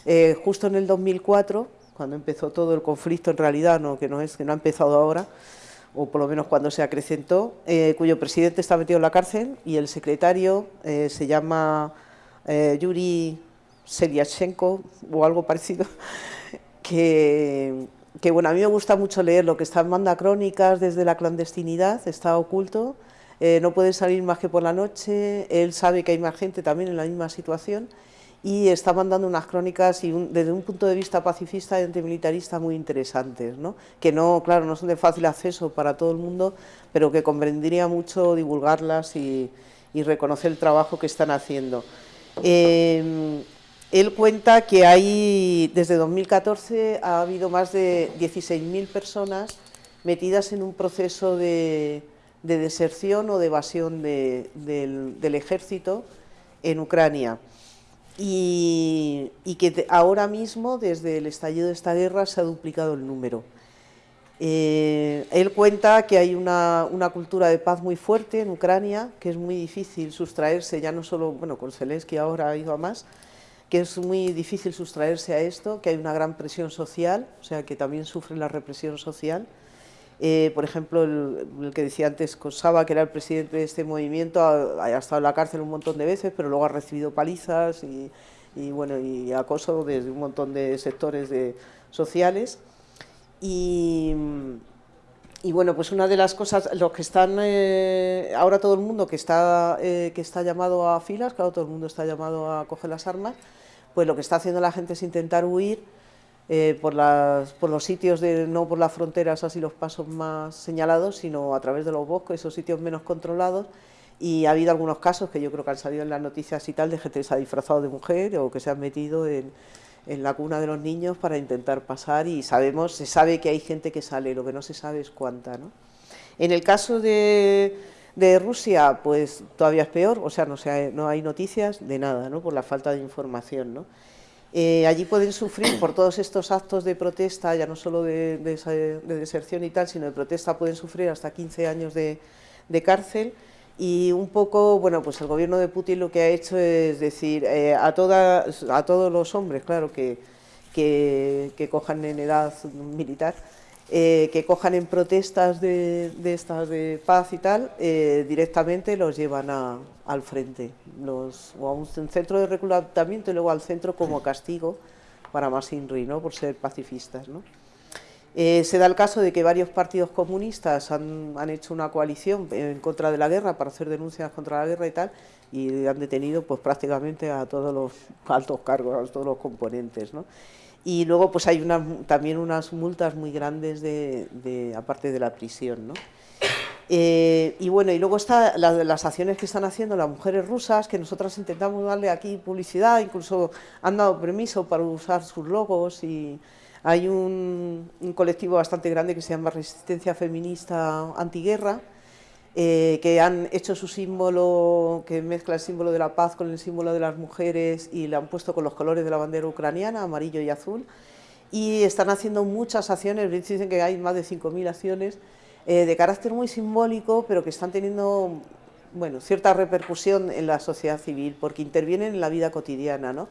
eh, justo en el 2004, cuando empezó todo el conflicto en realidad, no, que, no es, que no ha empezado ahora, o por lo menos cuando se acrecentó, eh, cuyo presidente está metido en la cárcel y el secretario eh, se llama eh, Yuri Seliashenko o algo parecido, que, que, bueno, a mí me gusta mucho leer lo que está en manda crónicas desde la clandestinidad, está oculto, no puede salir más que por la noche, él sabe que hay más gente también en la misma situación y está mandando unas crónicas y desde un punto de vista pacifista y antimilitarista muy interesantes, ¿no? que no, claro, no son de fácil acceso para todo el mundo, pero que convendría mucho divulgarlas y, reconocer el trabajo que están haciendo. Em, él cuenta que hay, desde 2014 ha habido más de 16.000 personas metidas en un proceso de, deserción o de evasión del ejército en Ucrania y, que ahora mismo, desde el estallido de esta guerra, se ha duplicado el número. Eh, él cuenta que hay una, cultura de paz muy fuerte en Ucrania, que es muy difícil sustraerse, ya no solo, bueno, con Zelensky ahora ha ido a más, que es muy difícil sustraerse a esto, que hay una gran presión social, o sea, que también sufre la represión social, eh, por ejemplo, el, que decía antes Kosaba, que era el presidente de este movimiento, ha, estado en la cárcel un montón de veces, pero luego ha recibido palizas y, bueno, y acoso desde un montón de sectores de, sociales. Y, bueno, pues una de las cosas, los que están, eh, ahora todo el mundo que está, eh, que está llamado a filas, claro, todo el mundo está llamado a coger las armas, pues lo que está haciendo la gente es intentar huir eh, por, los sitios, no por las fronteras, así los pasos más señalados, sino a través de los bosques, esos sitios menos controlados. Y ha habido algunos casos que yo creo que han salido en las noticias y tal, de gente que se ha disfrazado de mujer o que se han metido en, la cuna de los niños para intentar pasar y sabemos, se sabe que hay gente que sale, lo que no se sabe es cuánta. ¿no? En el caso de, Rusia, pues todavía es peor, o sea, no, no hay noticias de nada, ¿no? por la falta de información. ¿no? Eh, allí pueden sufrir por todos estos actos de protesta, ya no solo de, deserción y tal, sino de protesta, pueden sufrir hasta 15 años de, cárcel. Y un poco, bueno, pues el gobierno de Putin lo que ha hecho es decir eh, a, a todos los hombres, claro, que, que, cojan en edad militar, eh, que cojan en protestas de, estas de paz y tal, eh, directamente los llevan al frente, los, o a un centro de reclutamiento y luego al centro como castigo para más INRI, ¿no? por ser pacifistas. ¿no? Eh, se da el caso de que varios partidos comunistas han, hecho una coalición en contra de la guerra para hacer denuncias contra la guerra y tal, y han detenido pues prácticamente a todos los altos cargos, a todos los componentes. ¿no? Y luego pues hay una, también unas multas muy grandes de, aparte de la prisión. ¿no? Eh, y bueno, y luego están las acciones que están haciendo las mujeres rusas, que nosotras intentamos darle aquí publicidad, incluso han dado permiso para usar sus logos y hay un, colectivo bastante grande que se llama Resistencia Feminista Antiguerra, eh, que han hecho su símbolo, que mezcla el símbolo de la paz con el símbolo de las mujeres y le han puesto con los colores de la bandera ucraniana, amarillo y azul, y están haciendo muchas acciones, dicen que hay más de 5.000 acciones eh, de carácter muy simbólico, pero que están teniendo bueno, cierta repercusión en la sociedad civil, porque intervienen en la vida cotidiana, ¿no?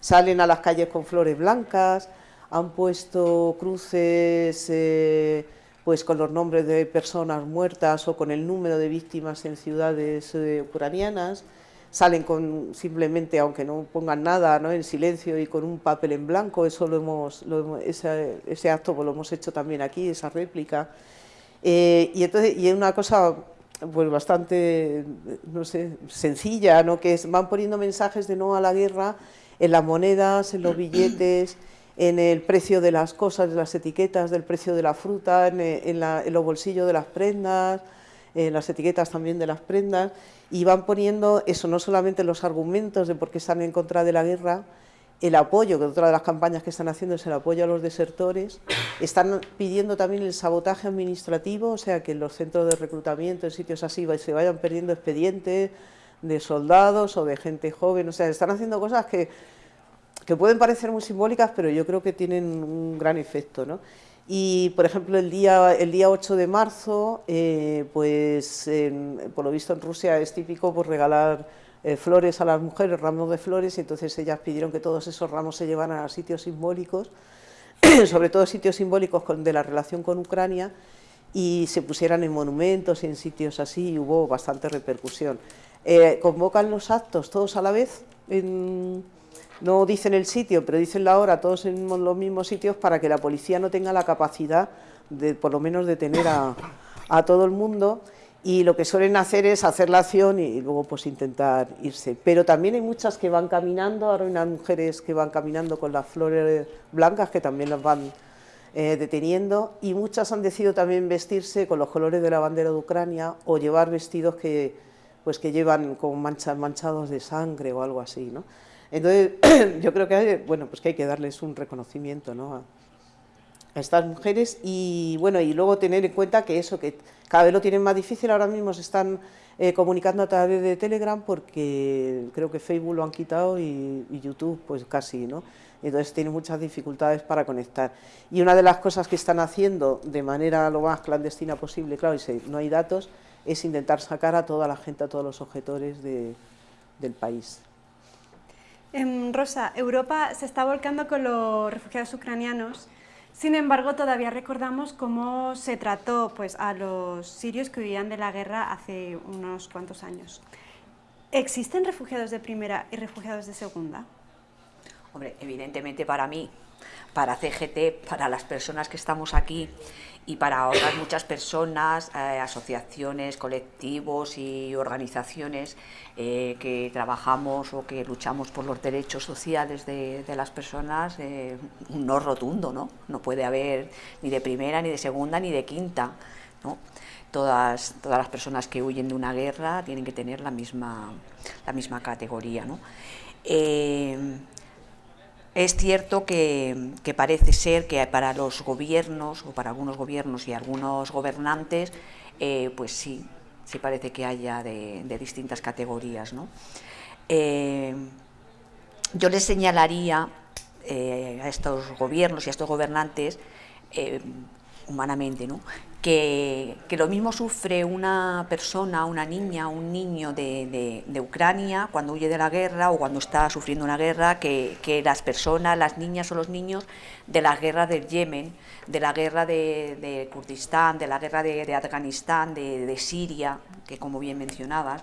Salen a las calles con flores blancas, han puesto cruces eh, pues con los nombres de personas muertas o con el número de víctimas en ciudades eh, ucranianas, salen con simplemente, aunque no pongan nada, ¿no? en silencio y con un papel en blanco, eso lo hemos, ese, acto pues lo hemos hecho también aquí, esa réplica. Eh, y, entonces, y es una cosa pues bastante, no sé, sencilla, ¿no? que van poniendo mensajes de no a la guerra en las monedas, en los billetes, en el precio de las cosas, de las etiquetas, del precio de la fruta, en, eh, los bolsillos de las prendas, en las etiquetas también de las prendas, y van poniendo eso, no solamente los argumentos de por qué están en contra de la guerra, el apoyo, que otra de las campañas que están haciendo es el apoyo a los desertores, están pidiendo también el sabotaje administrativo, o sea, que en los centros de reclutamiento, en sitios así, se vayan perdiendo expedientes de soldados o de gente joven, o sea, están haciendo cosas que que pueden parecer muy simbólicas, pero yo creo que tienen un gran efecto. ¿no? Y, por ejemplo, el día, el día 8 de marzo, eh, pues por lo visto en Rusia es típico pues, regalar eh, flores a las mujeres, ramos de flores, y entonces ellas pidieron que todos esos ramos se llevaran a sitios simbólicos, sobre todo sitios simbólicos de la relación con Ucrania, y se pusieran en monumentos y en sitios así, y hubo bastante repercusión. Eh, convocan los actos todos a la vez en no dicen el sitio, pero dicen la hora, todos en los mismos sitios para que la policía no tenga la capacidad de, por lo menos, de tener a, todo el mundo y lo que suelen hacer es hacer la acción y, luego pues intentar irse. Pero también hay muchas que van caminando, ahora hay unas mujeres que van caminando con las flores blancas que también las van eh, deteniendo y muchas han decidido también vestirse con los colores de la bandera de Ucrania o llevar vestidos que, pues, que llevan como manchas, manchados de sangre o algo así, ¿no? Entonces, yo creo que bueno, pues que hay que darles un reconocimiento ¿no? a, estas mujeres y, bueno, y luego tener en cuenta que eso, que cada vez lo tienen más difícil, ahora mismo se están eh, comunicando a través de Telegram porque creo que Facebook lo han quitado y, YouTube pues casi, ¿no? Entonces tienen muchas dificultades para conectar. Y una de las cosas que están haciendo de manera lo más clandestina posible, claro, y si no hay datos, es intentar sacar a toda la gente, a todos los objetores del país. Rosa, Europa se está volcando con los refugiados ucranianos, sin embargo todavía recordamos cómo se trató pues, a los sirios que huían de la guerra hace unos cuantos años. ¿Existen refugiados de primera y refugiados de segunda? Hombre, evidentemente para mí, para CGT, para las personas que estamos aquí y para otras muchas personas, eh, asociaciones, colectivos y organizaciones eh, que trabajamos o que luchamos por los derechos sociales de, las personas, eh, un no rotundo, ¿no? No puede haber ni de primera, ni de segunda, ni de quinta, ¿no? Todas, todas las personas que huyen de una guerra tienen que tener la misma, la misma categoría, ¿no? Es cierto que, parece ser que para los gobiernos, o para algunos gobiernos y algunos gobernantes, eh, pues sí, sí parece que haya de, distintas categorías. Eh, yo les señalaría eh, a estos gobiernos y a estos gobernantes, humanamente, que, lo mismo sufre una persona, una niña, un niño de, Ucrania cuando huye de la guerra o cuando está sufriendo una guerra que, las personas, las niñas o los niños de la guerra del Yemen, de la guerra de, Kurdistán, de la guerra de, Afganistán, de, Siria, que como bien mencionabas,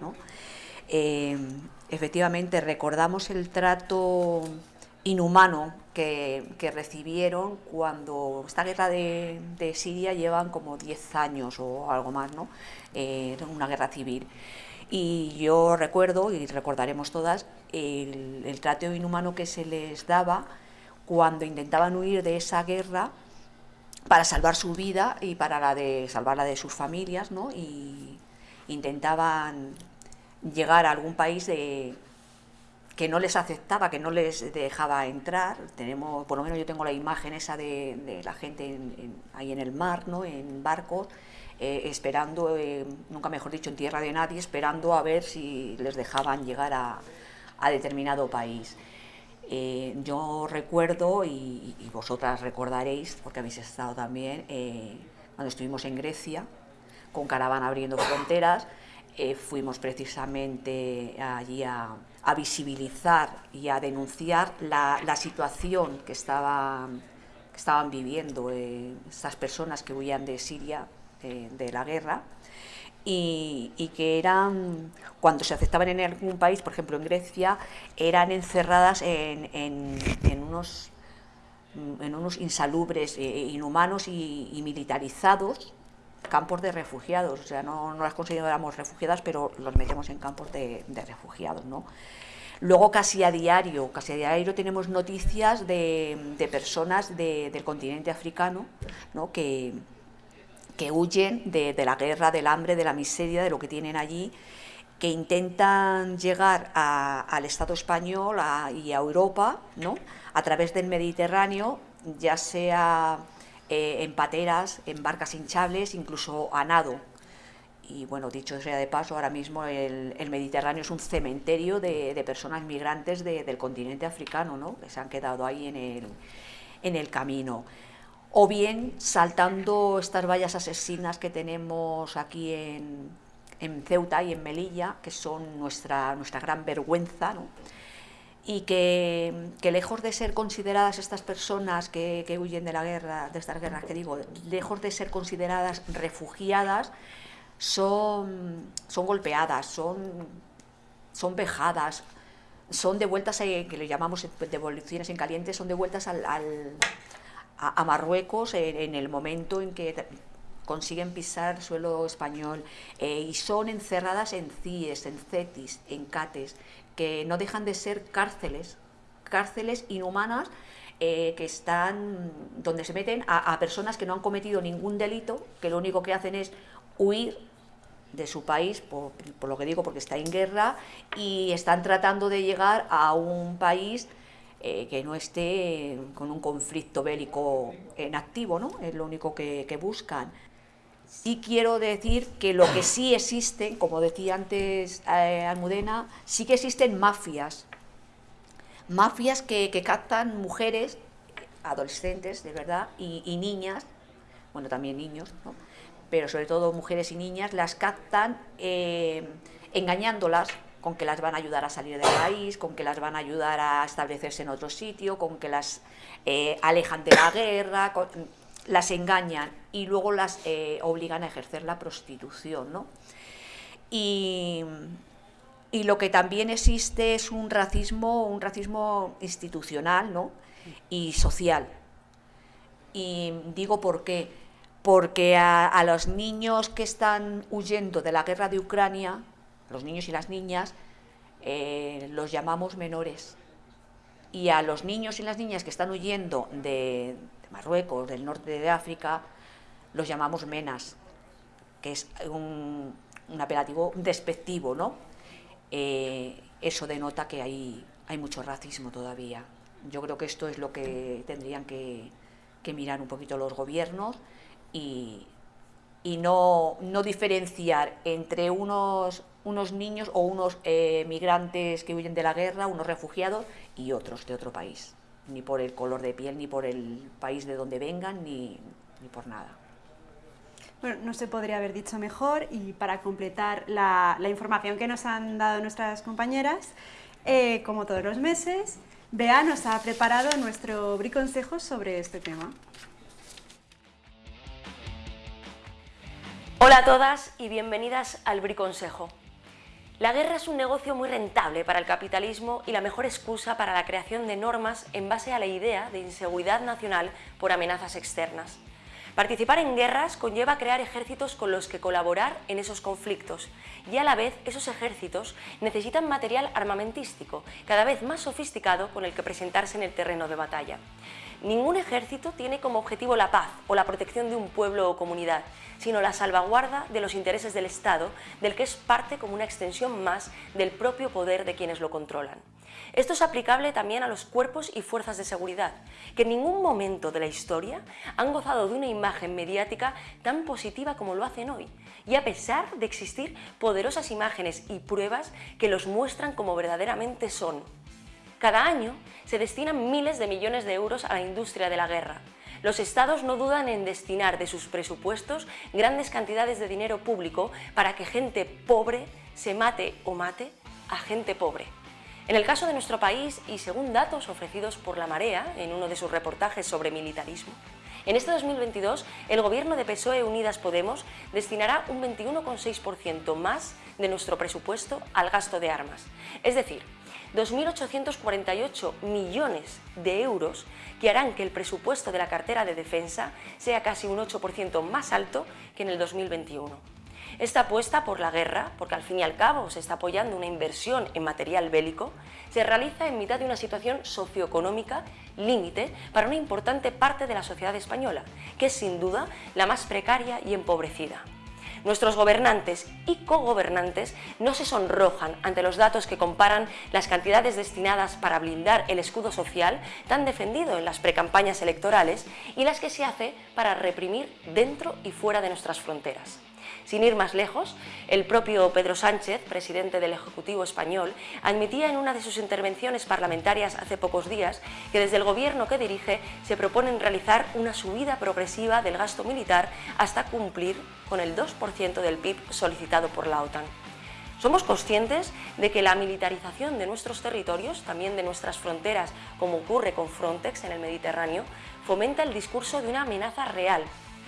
eh, efectivamente recordamos el trato inhumano que, recibieron cuando esta guerra de, Siria llevan como 10 años o algo más, ¿no? Eh, una guerra civil. Y yo recuerdo, y recordaremos todas, el, trato inhumano que se les daba cuando intentaban huir de esa guerra para salvar su vida y para la de salvar la de sus familias, ¿no? Y intentaban llegar a algún país de, que no les aceptaba, que no les dejaba entrar. Tenemos, por lo menos yo tengo la imagen esa de, la gente ahí en el mar, ¿no? en barcos, eh, esperando, eh, nunca mejor dicho, en tierra de nadie, esperando a ver si les dejaban llegar a, determinado país. Eh, yo recuerdo, y, vosotras recordaréis, porque habéis estado también, cuando estuvimos en Grecia, con Caravana abriendo fronteras, fuimos precisamente allí a visibilizar y a denunciar la, situación que, estaba, estaban viviendo eh, estas personas que huían de Siria, eh, de la guerra, y, que eran, cuando se aceptaban en algún país, por ejemplo en Grecia, eran encerradas en, unos, en unos insalubres, eh, inhumanos y, militarizados, campos de refugiados, o sea, no, las consideramos refugiadas, pero los metemos en campos de, refugiados, ¿no? Luego casi a diario, casi a diario tenemos noticias de, personas del continente africano que, que huyen de, la guerra, del hambre, de la miseria, de lo que tienen allí, que intentan llegar al Estado español y a Europa ¿no? a través del Mediterráneo, ya sea eh, en pateras, en barcas hinchables, incluso a nado y bueno, dicho sea de paso, ahora mismo el, Mediterráneo es un cementerio de, personas migrantes del continente africano, ¿no? que se han quedado ahí en el, en el camino. O bien saltando estas vallas asesinas que tenemos aquí en, en Ceuta y en Melilla, que son nuestra, nuestra gran vergüenza, ¿no? Y que, que, lejos de ser consideradas estas personas que, que, huyen de la guerra, de estas guerras que digo, lejos de ser consideradas refugiadas, son, son golpeadas, son, son vejadas, son devueltas, que le llamamos devoluciones en caliente, son devueltas al, a, Marruecos en, el momento en que consiguen pisar suelo español eh, y son encerradas en CIES, en CETIS, en CATES, que no dejan de ser cárceles, cárceles inhumanas eh, que están donde se meten a, personas que no han cometido ningún delito, que lo único que hacen es huir de su país, por, lo que digo, porque está en guerra, y están tratando de llegar a un país eh, que no esté con un conflicto bélico en activo, ¿no? Es lo único que, buscan. Sí quiero decir que lo que sí existe, como decía antes eh, Almudena, sí que existen mafias, mafias que, captan mujeres, adolescentes, de verdad, y, niñas, bueno, también niños, ¿no? pero sobre todo mujeres y niñas, las captan eh, engañándolas con que las van a ayudar a salir del país, con que las van a ayudar a establecerse en otro sitio, con que las eh, alejan de la guerra, las engañan y luego las eh, obligan a ejercer la prostitución. ¿no? Y, y, lo que también existe es un racismo, un racismo institucional ¿no? y social. Y digo por qué porque a, los niños que están huyendo de la guerra de Ucrania, los niños y las niñas, eh, los llamamos menores. Y a los niños y las niñas que están huyendo de, Marruecos, del norte de África, los llamamos menas, que es un, apelativo despectivo, ¿no? Eh, eso denota que hay, hay mucho racismo todavía. Yo creo que esto es lo que tendrían que mirar un poquito los gobiernos y, no, diferenciar entre unos, unos niños o unos eh, migrantes que huyen de la guerra, unos refugiados y otros de otro país, ni por el color de piel, ni por el país de donde vengan, ni, por nada. Bueno, no se podría haber dicho mejor y para completar la, información que nos han dado nuestras compañeras, eh, como todos los meses, Bea nos ha preparado nuestro briconsejo sobre este tema. Hola a todas y bienvenidas al briconsejo. La guerra es un negocio muy rentable para el capitalismo y la mejor excusa para la creación de normas en base a la idea de inseguridad nacional por amenazas externas. Participar en guerras conlleva crear ejércitos con los que colaborar en esos conflictos y a la vez esos ejércitos necesitan material armamentístico cada vez más sofisticado con el que presentarse en el terreno de batalla. Ningún ejército tiene como objetivo la paz o la protección de un pueblo o comunidad, sino la salvaguarda de los intereses del Estado, del que es parte como una extensión más del propio poder de quienes lo controlan. Esto es aplicable también a los cuerpos y fuerzas de seguridad, que en ningún momento de la historia han gozado de una imagen mediática tan positiva como lo hacen hoy, y a pesar de existir poderosas imágenes y pruebas que los muestran como verdaderamente son. Cada año se destinan miles de millones de euros a la industria de la guerra. Los estados no dudan en destinar de sus presupuestos grandes cantidades de dinero público para que gente pobre se mate o mate a gente pobre. En el caso de nuestro país, y según datos ofrecidos por La Marea en uno de sus reportajes sobre militarismo, en este 2022 el gobierno de PSOE Unidas Podemos destinará un 21,6% más de nuestro presupuesto al gasto de armas, es decir, 2.848 millones de euros que harán que el presupuesto de la cartera de defensa sea casi un 8% más alto que en el 2021. Esta apuesta por la guerra, porque al fin y al cabo se está apoyando una inversión en material bélico, se realiza en mitad de una situación socioeconómica límite para una importante parte de la sociedad española, que es sin duda la más precaria y empobrecida. Nuestros gobernantes y cogobernantes no se sonrojan ante los datos que comparan las cantidades destinadas para blindar el escudo social tan defendido en las precampañas electorales y las que se hace para reprimir dentro y fuera de nuestras fronteras. Sin ir más lejos, el propio Pedro Sánchez, presidente del Ejecutivo español, admitía en una de sus intervenciones parlamentarias hace pocos días que desde el gobierno que dirige se proponen realizar una subida progresiva del gasto militar hasta cumplir con el 2% del PIB solicitado por la OTAN. Somos conscientes de que la militarización de nuestros territorios, también de nuestras fronteras, como ocurre con Frontex en el Mediterráneo, fomenta el discurso de una amenaza real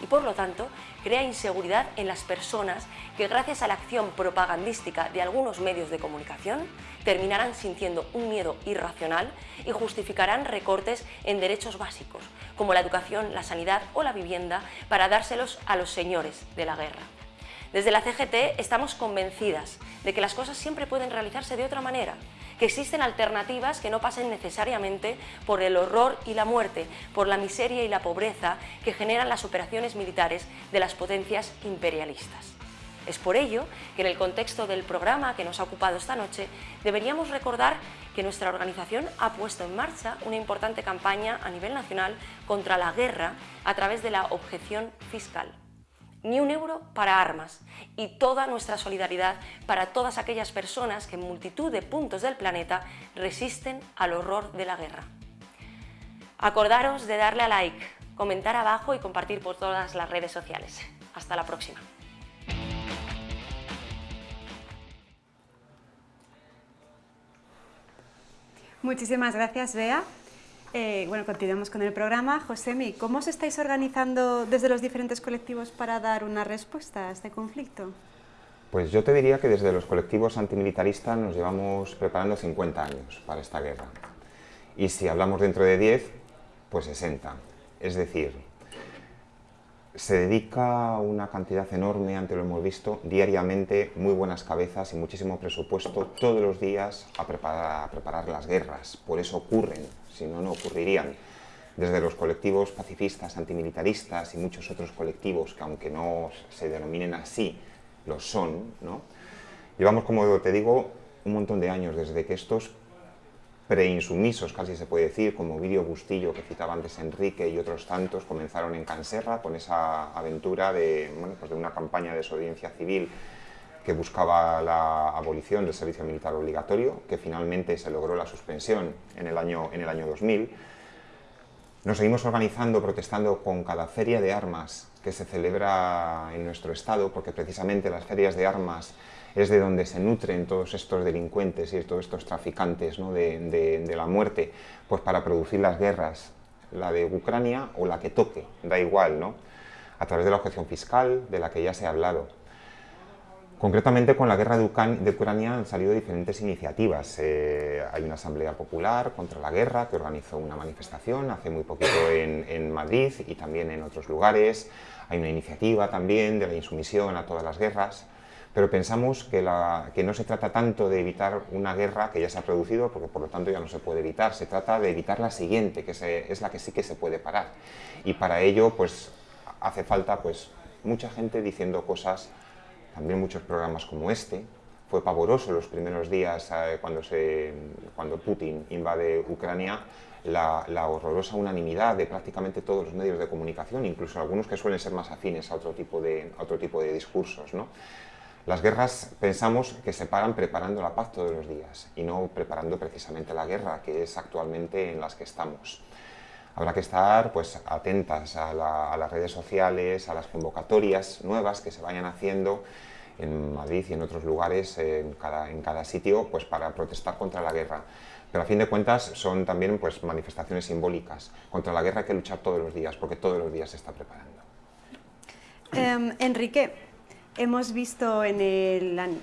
y por lo tanto crea inseguridad en las personas que gracias a la acción propagandística de algunos medios de comunicación terminarán sintiendo un miedo irracional y justificarán recortes en derechos básicos como la educación, la sanidad o la vivienda para dárselos a los señores de la guerra. Desde la CGT estamos convencidas de que las cosas siempre pueden realizarse de otra manera que existen alternativas que no pasen necesariamente por el horror y la muerte, por la miseria y la pobreza que generan las operaciones militares de las potencias imperialistas. Es por ello que en el contexto del programa que nos ha ocupado esta noche deberíamos recordar que nuestra organización ha puesto en marcha una importante campaña a nivel nacional contra la guerra a través de la objeción fiscal ni un euro para armas y toda nuestra solidaridad para todas aquellas personas que en multitud de puntos del planeta resisten al horror de la guerra. Acordaros de darle a like, comentar abajo y compartir por todas las redes sociales. Hasta la próxima. Muchísimas gracias, Bea. Eh, bueno, continuamos con el programa. Josemi, ¿cómo os estáis organizando desde los diferentes colectivos para dar una respuesta a este conflicto? Pues yo te diría que desde los colectivos antimilitaristas nos llevamos preparando 50 años para esta guerra. Y si hablamos dentro de 10, pues 60. Es decir, se dedica una cantidad enorme, antes lo hemos visto, diariamente, muy buenas cabezas y muchísimo presupuesto todos los días a preparar, a preparar las guerras. Por eso ocurren, si no, no ocurrirían. Desde los colectivos pacifistas, antimilitaristas y muchos otros colectivos que aunque no se denominen así, lo son, ¿no? Llevamos, como te digo, un montón de años desde que estos preinsumisos, casi se puede decir, como Vídeo Bustillo, que citaba antes Enrique y otros tantos, comenzaron en Canserra con esa aventura de, pues de una campaña de desobediencia civil que buscaba la abolición del servicio militar obligatorio, que finalmente se logró la suspensión en el año, en el año 2000. Nos seguimos organizando, protestando con cada feria de armas que se celebra en nuestro estado, porque precisamente las ferias de armas es de donde se nutren todos estos delincuentes y todos estos traficantes de, la muerte, pues para producir las guerras, la de Ucrania o la que toque, da igual, ¿no? a través de la objeción fiscal, de la que ya se ha hablado. Concretamente con la guerra de, Ucrania han salido diferentes iniciativas. Eh, hay una asamblea popular contra la guerra que organizó una manifestación hace muy poquito en, en Madrid y también en otros lugares. Hay una iniciativa también de la insumisión a todas las guerras pero pensamos que, no se trata tanto de evitar una guerra que ya se ha producido, porque por lo tanto ya no se puede evitar, se trata de evitar la siguiente, que es la que sí que se puede parar. Y para ello, pues, hace falta pues, mucha gente diciendo cosas, también muchos programas como este, fue pavoroso los primeros días eh, cuando, se, cuando Putin invade Ucrania, la, horrorosa unanimidad de prácticamente todos los medios de comunicación, incluso algunos que suelen ser más afines a otro tipo de, a otro tipo de discursos. ¿no? Las guerras pensamos que se paran preparando la paz todos los días y no preparando precisamente la guerra, que es actualmente en las que estamos. Habrá que estar pues, atentas a, las redes sociales, a las convocatorias nuevas que se vayan haciendo en Madrid y en otros lugares, en cada, sitio, pues, para protestar contra la guerra. Pero a fin de cuentas son también pues, manifestaciones simbólicas. Contra la guerra hay que luchar todos los días, porque todos los días se está preparando. Em, Enrique, Hemos visto en el,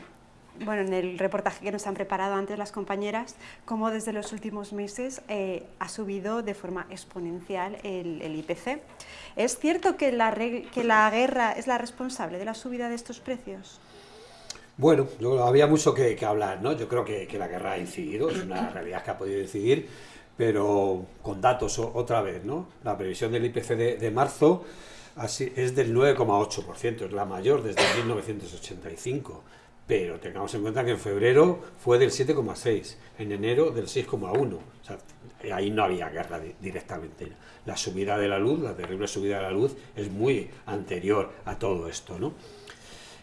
bueno, en el reportaje que nos han preparado antes las compañeras cómo desde los últimos meses eh, ha subido de forma exponencial el, IPC. ¿Es cierto que la, que la guerra es la responsable de la subida de estos precios? Bueno, yo, había mucho que, hablar, ¿no? Yo creo que, la guerra ha incidido, es una realidad que ha podido incidir, pero con datos otra vez, ¿no? La previsión del IPC de marzo Así, es del 9,8%, es la mayor desde 1985. Pero tengamos en cuenta que en febrero fue del 7,6%, en enero del 6,1%. O sea, ahí no había guerra directamente. La subida de la luz, la terrible subida de la luz, es muy anterior a todo esto. ¿no?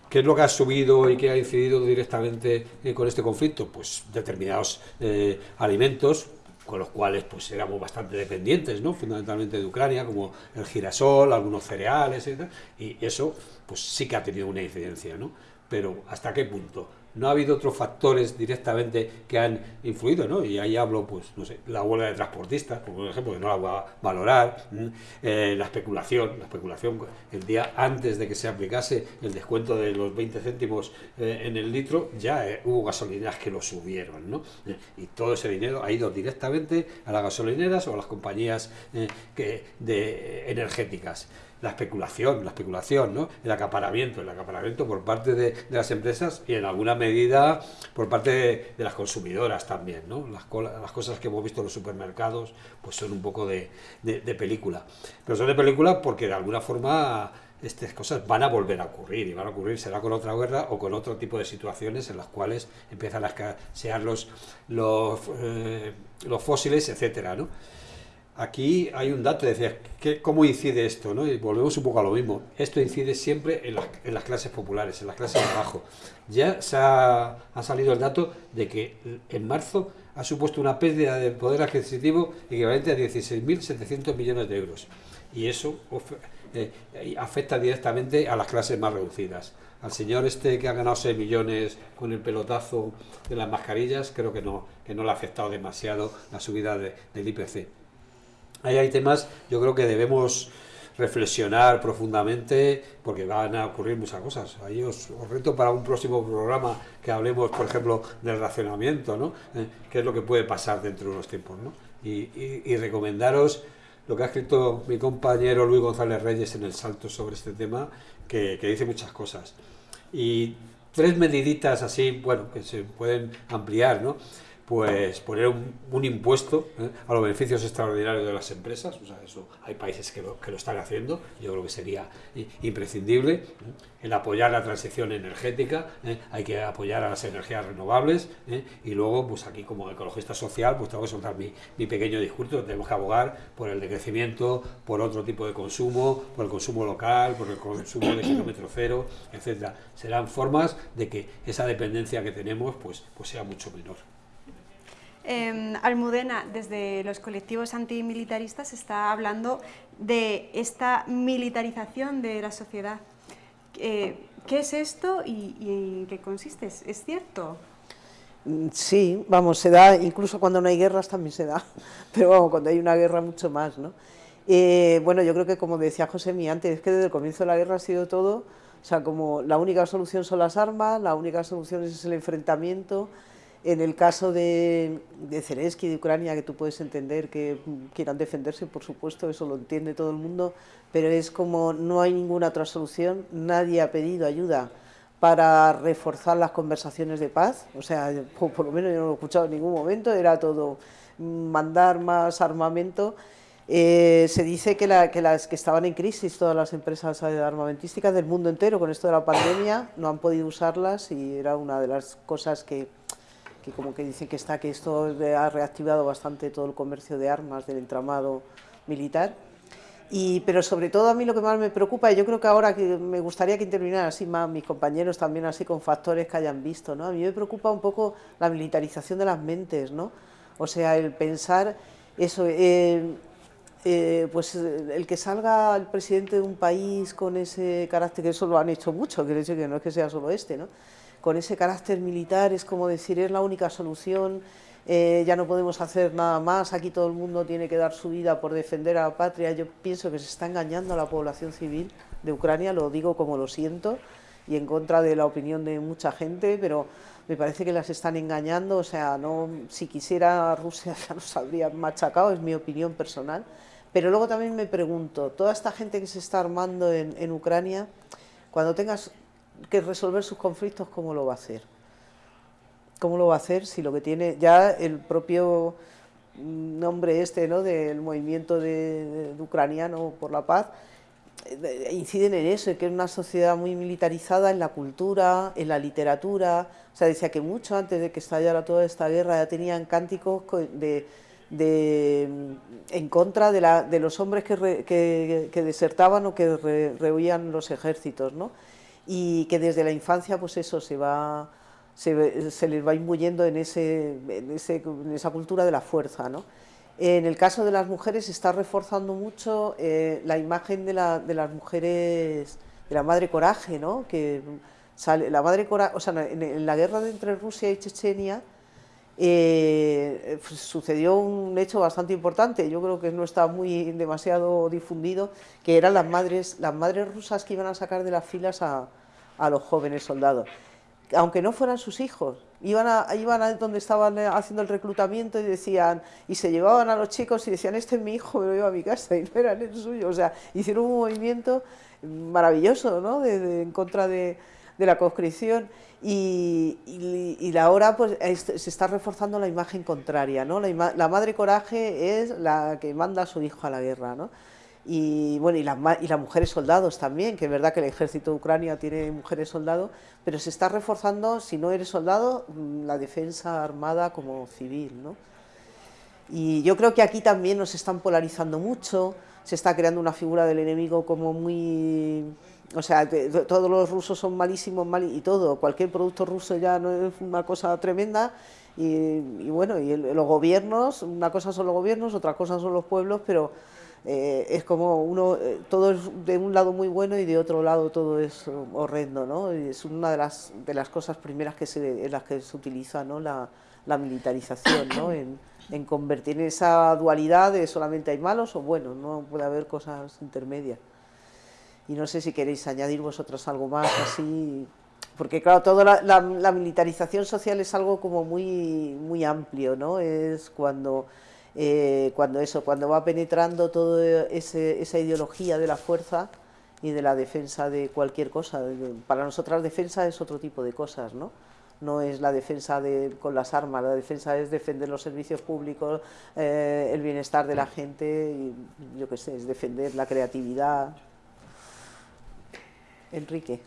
¿Qué es lo que ha subido y que ha incidido directamente eh, con este conflicto? Pues determinados eh, alimentos, con los cuales pues éramos bastante dependientes, ¿no? fundamentalmente de Ucrania, como el girasol, algunos cereales, etc. y eso pues sí que ha tenido una incidencia, ¿no? Pero ¿hasta qué punto? no ha habido otros factores directamente que han influido, ¿no? Y ahí hablo, pues, no sé, la huelga de transportistas, por ejemplo, que no la voy a valorar, eh, la especulación, la especulación, el día antes de que se aplicase el descuento de los 20 céntimos eh, en el litro, ya eh, hubo gasolineras que lo subieron, ¿no? y todo ese dinero ha ido directamente a las gasolineras o a las compañías que, de, energéticas la especulación, la especulación, ¿no? el acaparamiento, el acaparamiento por parte de, las empresas y en alguna medida por parte de, las consumidoras también. ¿no? Las, las, cosas que hemos visto en los supermercados pues son un poco de, película. Pero son de película porque de alguna forma estas cosas van a volver a ocurrir y van a ocurrir, será con otra guerra o con otro tipo de situaciones en las cuales empiezan a escasear los, los, eh, los fósiles, etcétera, ¿no? Aquí hay un dato, decía, ¿cómo incide esto? ¿no? Y volvemos un poco a lo mismo. Esto incide siempre en las, clases populares, en las clases de abajo. Ya se ha, salido el dato de que en marzo ha supuesto una pérdida de poder adquisitivo equivalente a 16.700 millones de euros. Y eso eh, afecta directamente a las clases más reducidas. Al señor este que ha ganado 6 millones con el pelotazo de las mascarillas, creo que no, que no le ha afectado demasiado la subida del IPC. Ahí hay temas, yo creo que debemos reflexionar profundamente porque van a ocurrir muchas cosas. Ahí os, reto para un próximo programa que hablemos, por ejemplo, del racionamiento, ¿no? Eh, ¿Qué es lo que puede pasar dentro de unos tiempos, ¿no? Y, recomendaros lo que ha escrito mi compañero Luis González Reyes en el salto sobre este tema, que, que dice muchas cosas. Y tres mediditas así, bueno, que se pueden ampliar, ¿no? Pues poner un, impuesto ¿eh? a los beneficios extraordinarios de las empresas, o sea, eso hay países que lo, que lo están haciendo, yo creo que sería imprescindible, ¿eh? el apoyar la transición energética, ¿eh? hay que apoyar a las energías renovables, y luego, pues aquí como ecologista social, pues tengo que soltar mi, mi, pequeño discurso, tenemos que abogar por el decrecimiento, por otro tipo de consumo, por el consumo local, por el consumo de kilómetro cero, etcétera. Serán formas de que esa dependencia que tenemos, pues, pues sea mucho menor. Em, Almudena, desde los colectivos antimilitaristas, está hablando de esta militarización de la sociedad. Eh, ¿Qué es esto y, en qué consiste? ¿Es cierto? Mm, sí, vamos, se da, incluso cuando no hay guerras también se da, pero cuando hay una guerra mucho más, ¿no? Eh, bueno, yo creo que como decía José Mi antes, es que desde el comienzo de la guerra ha sido todo, o sea, como la única solución son las armas, la única solución es el enfrentamiento, en el caso de, de Zelensky, de Ucrania, que tú puedes entender que quieran defenderse, por supuesto, eso lo entiende todo el mundo, pero es como no hay ninguna otra solución, nadie ha pedido ayuda para reforzar las conversaciones de paz, o sea, por, lo menos yo no lo he escuchado en ningún momento, era todo mandar más armamento. Eh, se dice que, que, las que estaban en crisis todas las empresas armamentísticas del mundo entero con esto de la pandemia no han podido usarlas y era una de las cosas que que como que dice que está que esto ha reactivado bastante todo el comercio de armas del entramado militar. Y, pero sobre todo a mí lo que más me preocupa, y yo creo que ahora que me gustaría que intervinieran así más mis compañeros también así con factores que hayan visto, ¿no? A mí me preocupa un poco la militarización de las mentes, ¿no? O sea, el pensar eso, eh, eh, pues el que salga el presidente de un país con ese carácter, que eso lo han hecho mucho, quiere decir que no es que sea solo este, ¿no? Con ese carácter militar, es como decir, es la única solución, eh, ya no podemos hacer nada más, aquí todo el mundo tiene que dar su vida por defender a la patria. Yo pienso que se está engañando a la población civil de Ucrania, lo digo como lo siento, y en contra de la opinión de mucha gente, pero me parece que las están engañando, o sea, no, si quisiera Rusia ya nos habría machacado, es mi opinión personal. Pero luego también me pregunto, toda esta gente que se está armando en, en Ucrania, cuando tengas que resolver sus conflictos, ¿cómo lo va a hacer? ¿Cómo lo va a hacer si lo que tiene ya el propio nombre este ¿no? del movimiento de, ucraniano por la paz, eh, inciden en eso, que es una sociedad muy militarizada en la cultura, en la literatura, o sea, decía que mucho antes de que estallara toda esta guerra ya tenían cánticos de, en contra de, la, de los hombres que, que, desertaban o que rehuían los ejércitos, ¿no? Y que desde la infancia pues eso se va se, se les va imbuyendo en, ese, en, ese, en, esa cultura de la fuerza. ¿no? En el caso de las mujeres se está reforzando mucho eh, la imagen de, la, de, las mujeres, de la madre coraje, ¿no? que sale, la madre coraje, o sea, en, en la guerra entre Rusia y Chechenia, eh, pues sucedió un hecho bastante importante, yo creo que no está muy demasiado difundido, que eran las madres, las madres rusas que iban a sacar de las filas a, a los jóvenes soldados, aunque no fueran sus hijos, iban a, iban a donde estaban haciendo el reclutamiento y decían, y se llevaban a los chicos y decían, este es mi hijo, me lo llevo a mi casa, y no eran el suyo, o sea, hicieron un movimiento maravilloso, ¿no?, en contra de, de la conscripción, y, y, ahora pues se está reforzando la imagen contraria, ¿no? La, la, madre coraje es la que manda a su hijo a la guerra, ¿no? Y bueno, y, y las mujeres soldados también, que es verdad que el ejército de Ucrania tiene mujeres soldados, pero se está reforzando, si no eres soldado, mm, la defensa armada como civil, ¿no? Y yo creo que aquí también nos están polarizando mucho, se está creando una figura del enemigo como muy o sea, todos los rusos son malísimos mal, y todo, cualquier producto ruso ya no es una cosa tremenda y, bueno, y los gobiernos, una cosa son los gobiernos, otra cosa son los pueblos, pero eh, es como uno, eh, todo es de un lado muy bueno y de otro lado todo es horrendo, ¿no? Y es una de las, de las cosas primeras que se, en las que se utiliza ¿no? la, la militarización, ¿no? En, en convertir esa dualidad de solamente hay malos o buenos, no puede haber cosas intermedias y no sé si queréis añadir vosotros algo más así, porque claro, toda la, militarización social es algo como muy, muy amplio, ¿no? Es cuando, eh, cuando eso, cuando va penetrando toda esa ideología de la fuerza y de la defensa de cualquier cosa. Para nosotras defensa es otro tipo de cosas, ¿no? no es la defensa de, con las armas, la defensa es defender los servicios públicos, eh, el bienestar de la gente, y, yo qué sé, es defender la creatividad, Enrique.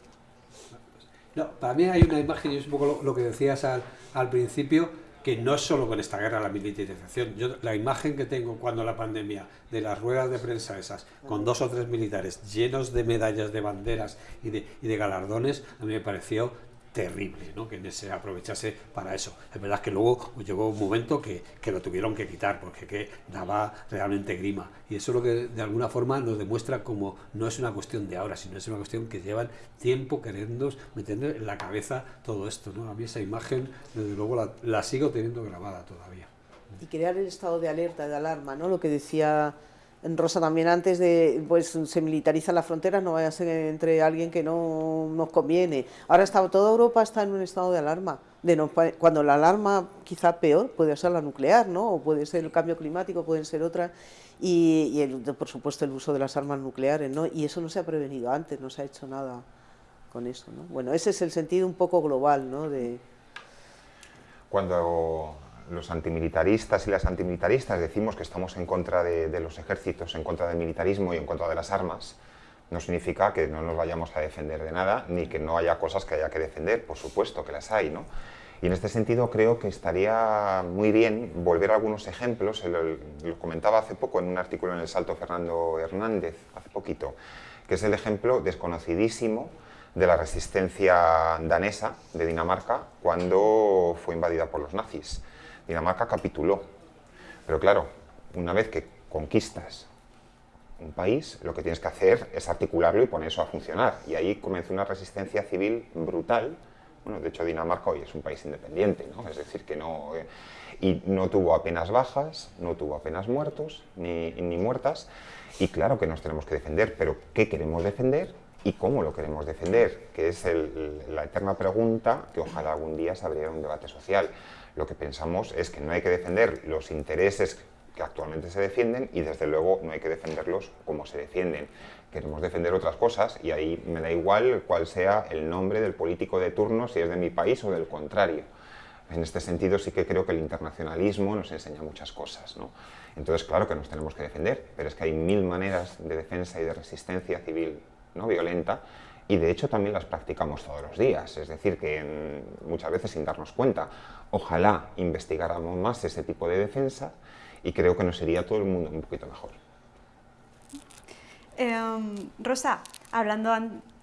No, para mí hay una imagen, y es un poco lo, que decías al, al, principio, que no es solo con esta guerra la militarización. Yo, la imagen que tengo cuando la pandemia, de las ruedas de prensa esas, con dos o tres militares llenos de medallas, de banderas y de, y de galardones, a mí me pareció terrible, ¿no? que se aprovechase para eso. Es verdad que luego llegó un momento que, que lo tuvieron que quitar porque que daba realmente grima. Y eso es lo que de alguna forma nos demuestra como no es una cuestión de ahora, sino es una cuestión que llevan tiempo queriendo meter en la cabeza todo esto. ¿no? A mí esa imagen, desde luego, la, sigo teniendo grabada todavía. Y crear el estado de alerta, de alarma, ¿no? lo que decía Rosa también antes de, pues se militariza la frontera, no vaya a ser entre alguien que no nos conviene. Ahora está, toda Europa está en un estado de alarma, de no, cuando la alarma quizá peor puede ser la nuclear, ¿no? o puede ser el cambio climático, pueden ser otras, y, por supuesto el uso de las armas nucleares, ¿no? y eso no se ha prevenido antes, no se ha hecho nada con eso. ¿no? Bueno, ese es el sentido un poco global ¿no? de... Cuando los antimilitaristas y las antimilitaristas decimos que estamos en contra de, los ejércitos, en contra del militarismo y en contra de las armas, no significa que no nos vayamos a defender de nada, ni que no haya cosas que haya que defender, por supuesto que las hay, ¿no? Y en este sentido creo que estaría muy bien volver a algunos ejemplos, lo, comentaba hace poco en un artículo en El Salto Fernando Hernández, hace poquito, que es el ejemplo desconocidísimo de la resistencia danesa de Dinamarca cuando fue invadida por los nazis. Dinamarca capituló. Pero claro, una vez que conquistas un país, lo que tienes que hacer es articularlo y poner eso a funcionar. Y ahí comenzó una resistencia civil brutal. Bueno, de hecho Dinamarca hoy es un país independiente, ¿no? Es decir, que no... Eh, y no tuvo apenas bajas, no tuvo apenas muertos, ni, ni muertas. Y claro que nos tenemos que defender, pero ¿qué queremos defender? y cómo lo queremos defender, que es la eterna pregunta que ojalá algún día se abriera un debate social lo que pensamos es que no hay que defender los intereses que actualmente se defienden y desde luego no hay que defenderlos como se defienden. Queremos defender otras cosas y ahí me da igual cuál sea el nombre del político de turno, si es de mi país o del contrario. En este sentido sí que creo que el internacionalismo nos enseña muchas cosas. ¿no? Entonces claro que nos tenemos que defender, pero es que hay mil maneras de defensa y de resistencia civil no violenta y de hecho también las practicamos todos los días, es decir, que muchas veces sin darnos cuenta. Ojalá investigáramos más ese tipo de defensa y creo que nos sería todo el mundo un poquito mejor. Em, Rosa, hablando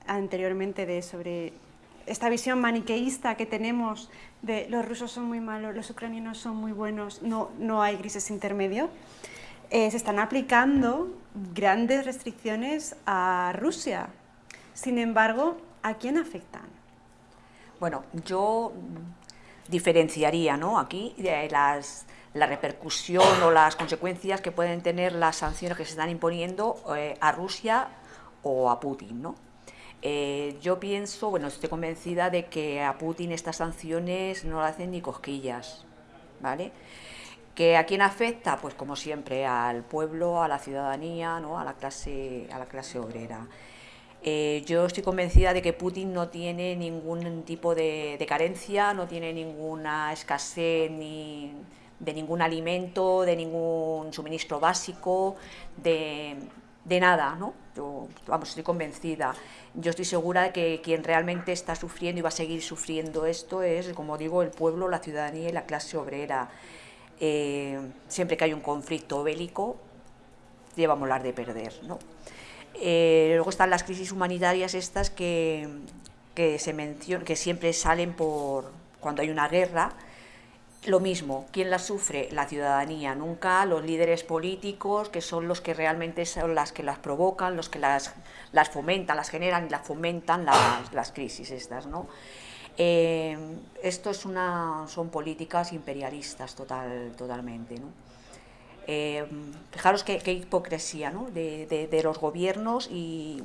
anteriormente de sobre esta visión maniqueísta que tenemos de los rusos son muy malos, los ucranianos son muy buenos, no, no hay grises intermedio, eh, se están aplicando grandes restricciones a Rusia sin embargo, ¿a quién afectan? Bueno, yo diferenciaría ¿no? aquí de las, la repercusión o las consecuencias que pueden tener las sanciones que se están imponiendo eh, a Rusia o a Putin. ¿no? Eh, yo pienso, bueno, estoy convencida de que a Putin estas sanciones no le hacen ni cosquillas, ¿vale? ¿Que a quién afecta? Pues como siempre, al pueblo, a la ciudadanía, ¿no? a, la clase, a la clase obrera. Eh, yo estoy convencida de que Putin no tiene ningún tipo de, carencia, no tiene ninguna escasez ni de ningún alimento, de ningún suministro básico, de, nada, ¿no? Yo, vamos, estoy convencida. Yo estoy segura de que quien realmente está sufriendo y va a seguir sufriendo esto es, como digo, el pueblo, la ciudadanía y la clase obrera. Eh, siempre que hay un conflicto bélico, llevamos las de perder, ¿no? Eh, luego están las crisis humanitarias estas que, que, se que siempre salen por cuando hay una guerra. Lo mismo, ¿quién las sufre? La ciudadanía, nunca los líderes políticos, que son los que realmente son las que las provocan, los que las, las fomentan, las generan y las fomentan las, las crisis estas, ¿no? Eh, esto es una, son políticas imperialistas total, totalmente, ¿no? Eh, fijaros qué, hipocresía ¿no? de, los gobiernos y,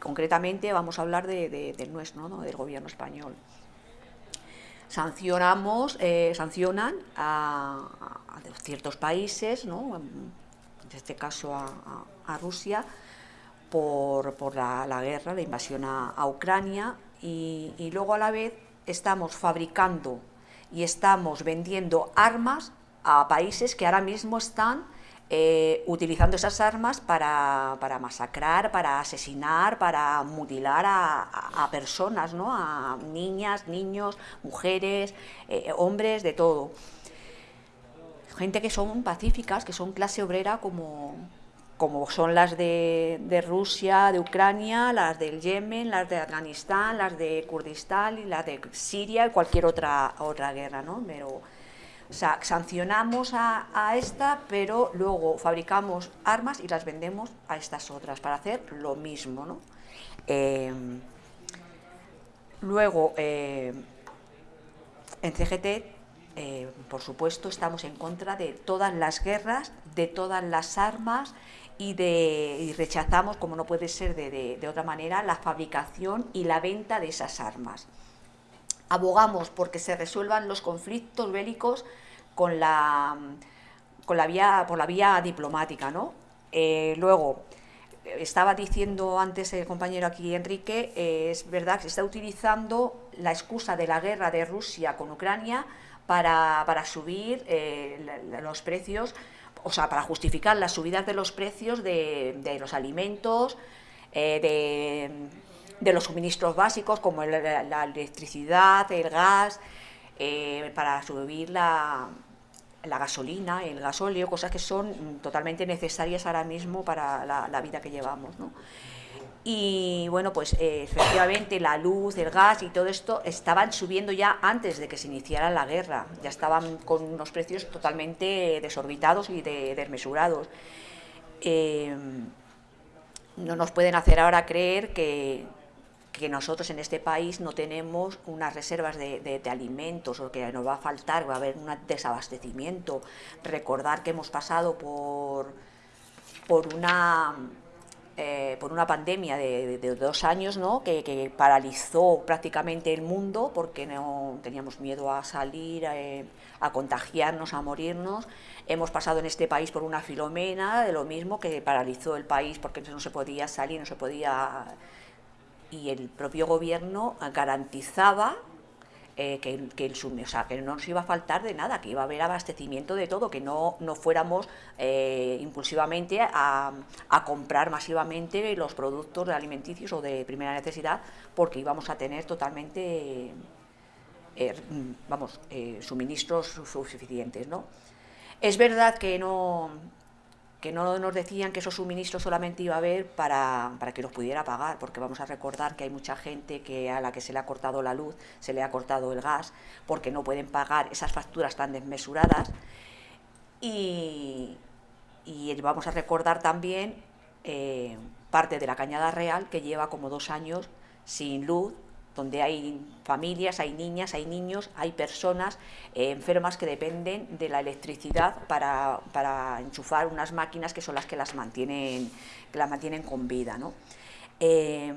concretamente vamos a hablar del nuestro, del gobierno español. Sancionamos, eh, sancionan a, ciertos países, ¿no? en este caso a, Rusia, por, la, guerra, la invasión a, Ucrania y luego a la vez estamos fabricando y estamos vendiendo armas a países que ahora mismo están eh, utilizando esas armas para, masacrar, para asesinar, para mutilar a, personas, ¿no? a niñas, niños, mujeres, eh, hombres, de todo. Gente que son pacíficas, que son clase obrera como, como son las de, Rusia, de Ucrania, las del Yemen, las de Afganistán, las de Kurdistán y las de Siria y cualquier otra, otra guerra, ¿no? Pero, sea, sancionamos a, esta, pero luego fabricamos armas y las vendemos a estas otras para hacer lo mismo, ¿no? Eh, luego, eh, en CGT, eh, por supuesto, estamos en contra de todas las guerras, de todas las armas y, de, rechazamos, como no puede ser de, otra manera, la fabricación y la venta de esas armas. Abogamos porque se resuelvan los conflictos bélicos con la, con la vía, por la vía diplomática. ¿no? Eh, luego, estaba diciendo antes el compañero aquí, Enrique, eh, es verdad que se está utilizando la excusa de la guerra de Rusia con Ucrania para, subir eh, los precios o sea, para justificar las subidas de los precios de, los alimentos, de, los suministros básicos como la electricidad, el gas, eh, para subir la, gasolina, el gasóleo, cosas que son totalmente necesarias ahora mismo para la, la vida que llevamos. ¿no? y bueno, pues eh, efectivamente la luz, el gas y todo esto estaban subiendo ya antes de que se iniciara la guerra, ya estaban con unos precios totalmente desorbitados y desmesurados. Eh, no nos pueden hacer ahora creer que, nosotros en este país no tenemos unas reservas de, alimentos o que nos va a faltar, va a haber un desabastecimiento. Recordar que hemos pasado por, por una eh, por una pandemia de, dos años ¿no? que, paralizó prácticamente el mundo porque no teníamos miedo a salir, eh, a, contagiarnos, a morirnos. Hemos pasado en este país por una filomena de lo mismo que paralizó el país porque no se podía salir, no se podía... Y el propio gobierno garantizaba eh, que, que, el, o sea, que no nos iba a faltar de nada, que iba a haber abastecimiento de todo, que no, no fuéramos eh, impulsivamente a, a, comprar masivamente los productos alimenticios o de primera necesidad, porque íbamos a tener totalmente, eh, vamos, suministros suficientes, ¿no? Es verdad que no, que no nos decían que esos suministros solamente iba a haber para, para, que los pudiera pagar, porque vamos a recordar que hay mucha gente que a la que se le ha cortado la luz, se le ha cortado el gas, porque no pueden pagar esas facturas tan desmesuradas. Y, y vamos a recordar también eh, parte de la Cañada Real, que lleva como dos años sin luz, donde hay familias, hay niñas, hay niños, hay personas eh, enfermas que dependen de la electricidad para, enchufar unas máquinas que son las que las mantienen, las mantienen con vida. ¿no? Eh,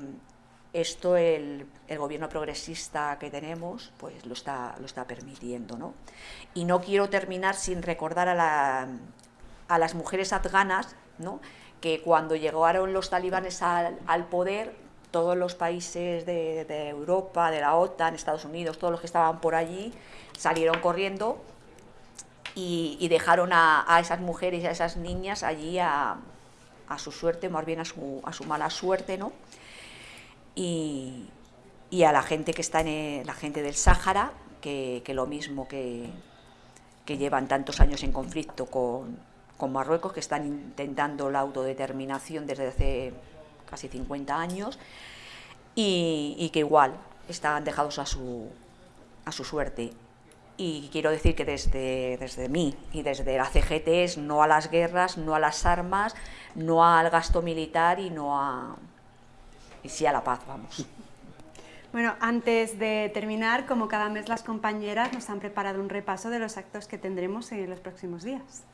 esto el, gobierno progresista que tenemos pues lo está, lo está permitiendo. ¿no? Y no quiero terminar sin recordar a, la, a las mujeres afganas ¿no? que cuando llegaron los talibanes al, al poder todos los países de, Europa, de la OTAN, Estados Unidos, todos los que estaban por allí, salieron corriendo y, dejaron a, esas mujeres y a esas niñas allí a, su suerte, más bien a su, mala suerte, ¿no? Y, a la gente que está en la gente del Sáhara, que, lo mismo que, que, llevan tantos años en conflicto con, con Marruecos, que están intentando la autodeterminación desde hace casi 50 años, y, que igual están dejados a su, a su suerte. Y quiero decir que desde, desde mí y desde la CGT es no a las guerras, no a las armas, no al gasto militar y no a... y sí a la paz, vamos. Bueno, antes de terminar, como cada mes las compañeras nos han preparado un repaso de los actos que tendremos en los próximos días.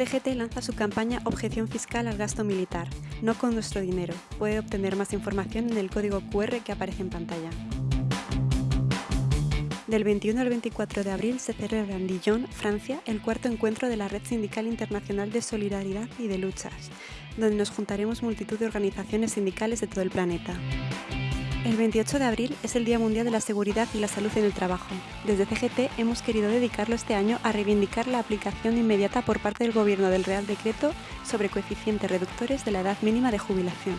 CGT lanza su campaña Objeción Fiscal al Gasto Militar, no con nuestro dinero. Puede obtener más información en el código QR que aparece en pantalla. Del 21 al 24 de abril se celebra en Dijon, Francia, el cuarto encuentro de la Red Sindical Internacional de Solidaridad y de Luchas, donde nos juntaremos multitud de organizaciones sindicales de todo el planeta. El 28 de abril es el Día Mundial de la Seguridad y la Salud en el Trabajo. Desde CGT hemos querido dedicarlo este año a reivindicar la aplicación inmediata por parte del Gobierno del Real Decreto sobre coeficientes reductores de la edad mínima de jubilación.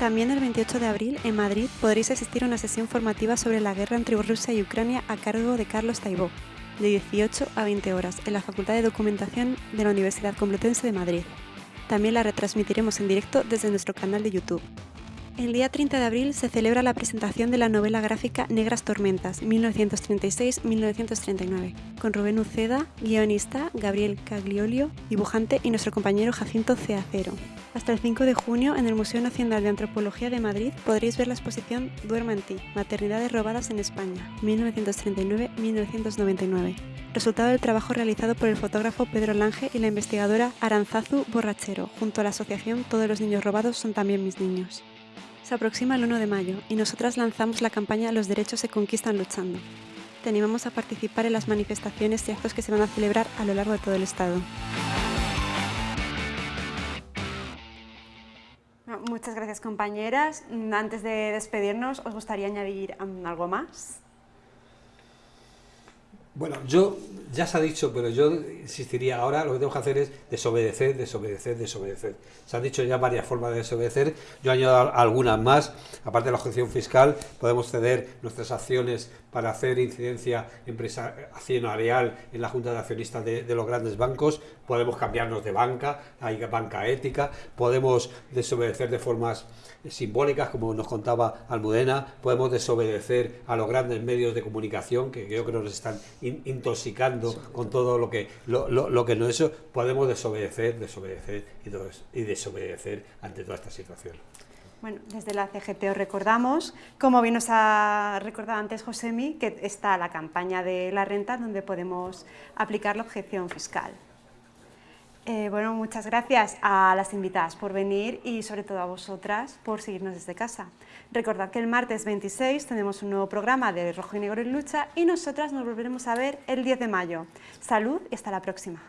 También el 28 de abril, en Madrid, podréis asistir a una sesión formativa sobre la guerra entre Rusia y Ucrania a cargo de Carlos Taibó. de 18 a 20 horas, en la Facultad de Documentación de la Universidad Complutense de Madrid. También la retransmitiremos en directo desde nuestro canal de YouTube. El día 30 de abril se celebra la presentación de la novela gráfica Negras Tormentas, 1936-1939, con Rubén Uceda, guionista, Gabriel Cagliolio, dibujante y nuestro compañero Jacinto Ceacero. Hasta el 5 de junio, en el Museo Nacional de Antropología de Madrid, podréis ver la exposición Duerma en ti, Maternidades robadas en España, 1939-1999, resultado del trabajo realizado por el fotógrafo Pedro Lange y la investigadora Aranzazu Borrachero, junto a la asociación Todos los niños robados son también mis niños. Se aproxima el 1 de mayo y nosotras lanzamos la campaña Los derechos se conquistan luchando. Te animamos a participar en las manifestaciones y actos que se van a celebrar a lo largo de todo el Estado. Muchas gracias compañeras. Antes de despedirnos, ¿os gustaría añadir algo más? Bueno, yo ya se ha dicho, pero yo insistiría ahora, lo que tenemos que hacer es desobedecer, desobedecer, desobedecer. Se han dicho ya varias formas de desobedecer, yo añado algunas más, aparte de la objeción fiscal, podemos ceder nuestras acciones para hacer incidencia accionarial en la Junta de Accionistas de, de los grandes bancos, podemos cambiarnos de banca, hay banca ética, podemos desobedecer de formas simbólicas, como nos contaba Almudena, podemos desobedecer a los grandes medios de comunicación, que yo creo que nos están intoxicando con todo lo que, lo, que no es eso, podemos desobedecer, desobedecer y, y desobedecer ante toda esta situación. Bueno, desde la CGT os recordamos, como bien nos ha recordado antes Josemi, que está la campaña de la renta donde podemos aplicar la objeción fiscal. Eh, bueno, muchas gracias a las invitadas por venir y sobre todo a vosotras por seguirnos desde casa. Recordad que el martes 26 tenemos un nuevo programa de Rojo y Negro en Lucha y nosotras nos volveremos a ver el 10 de mayo. Salud y hasta la próxima.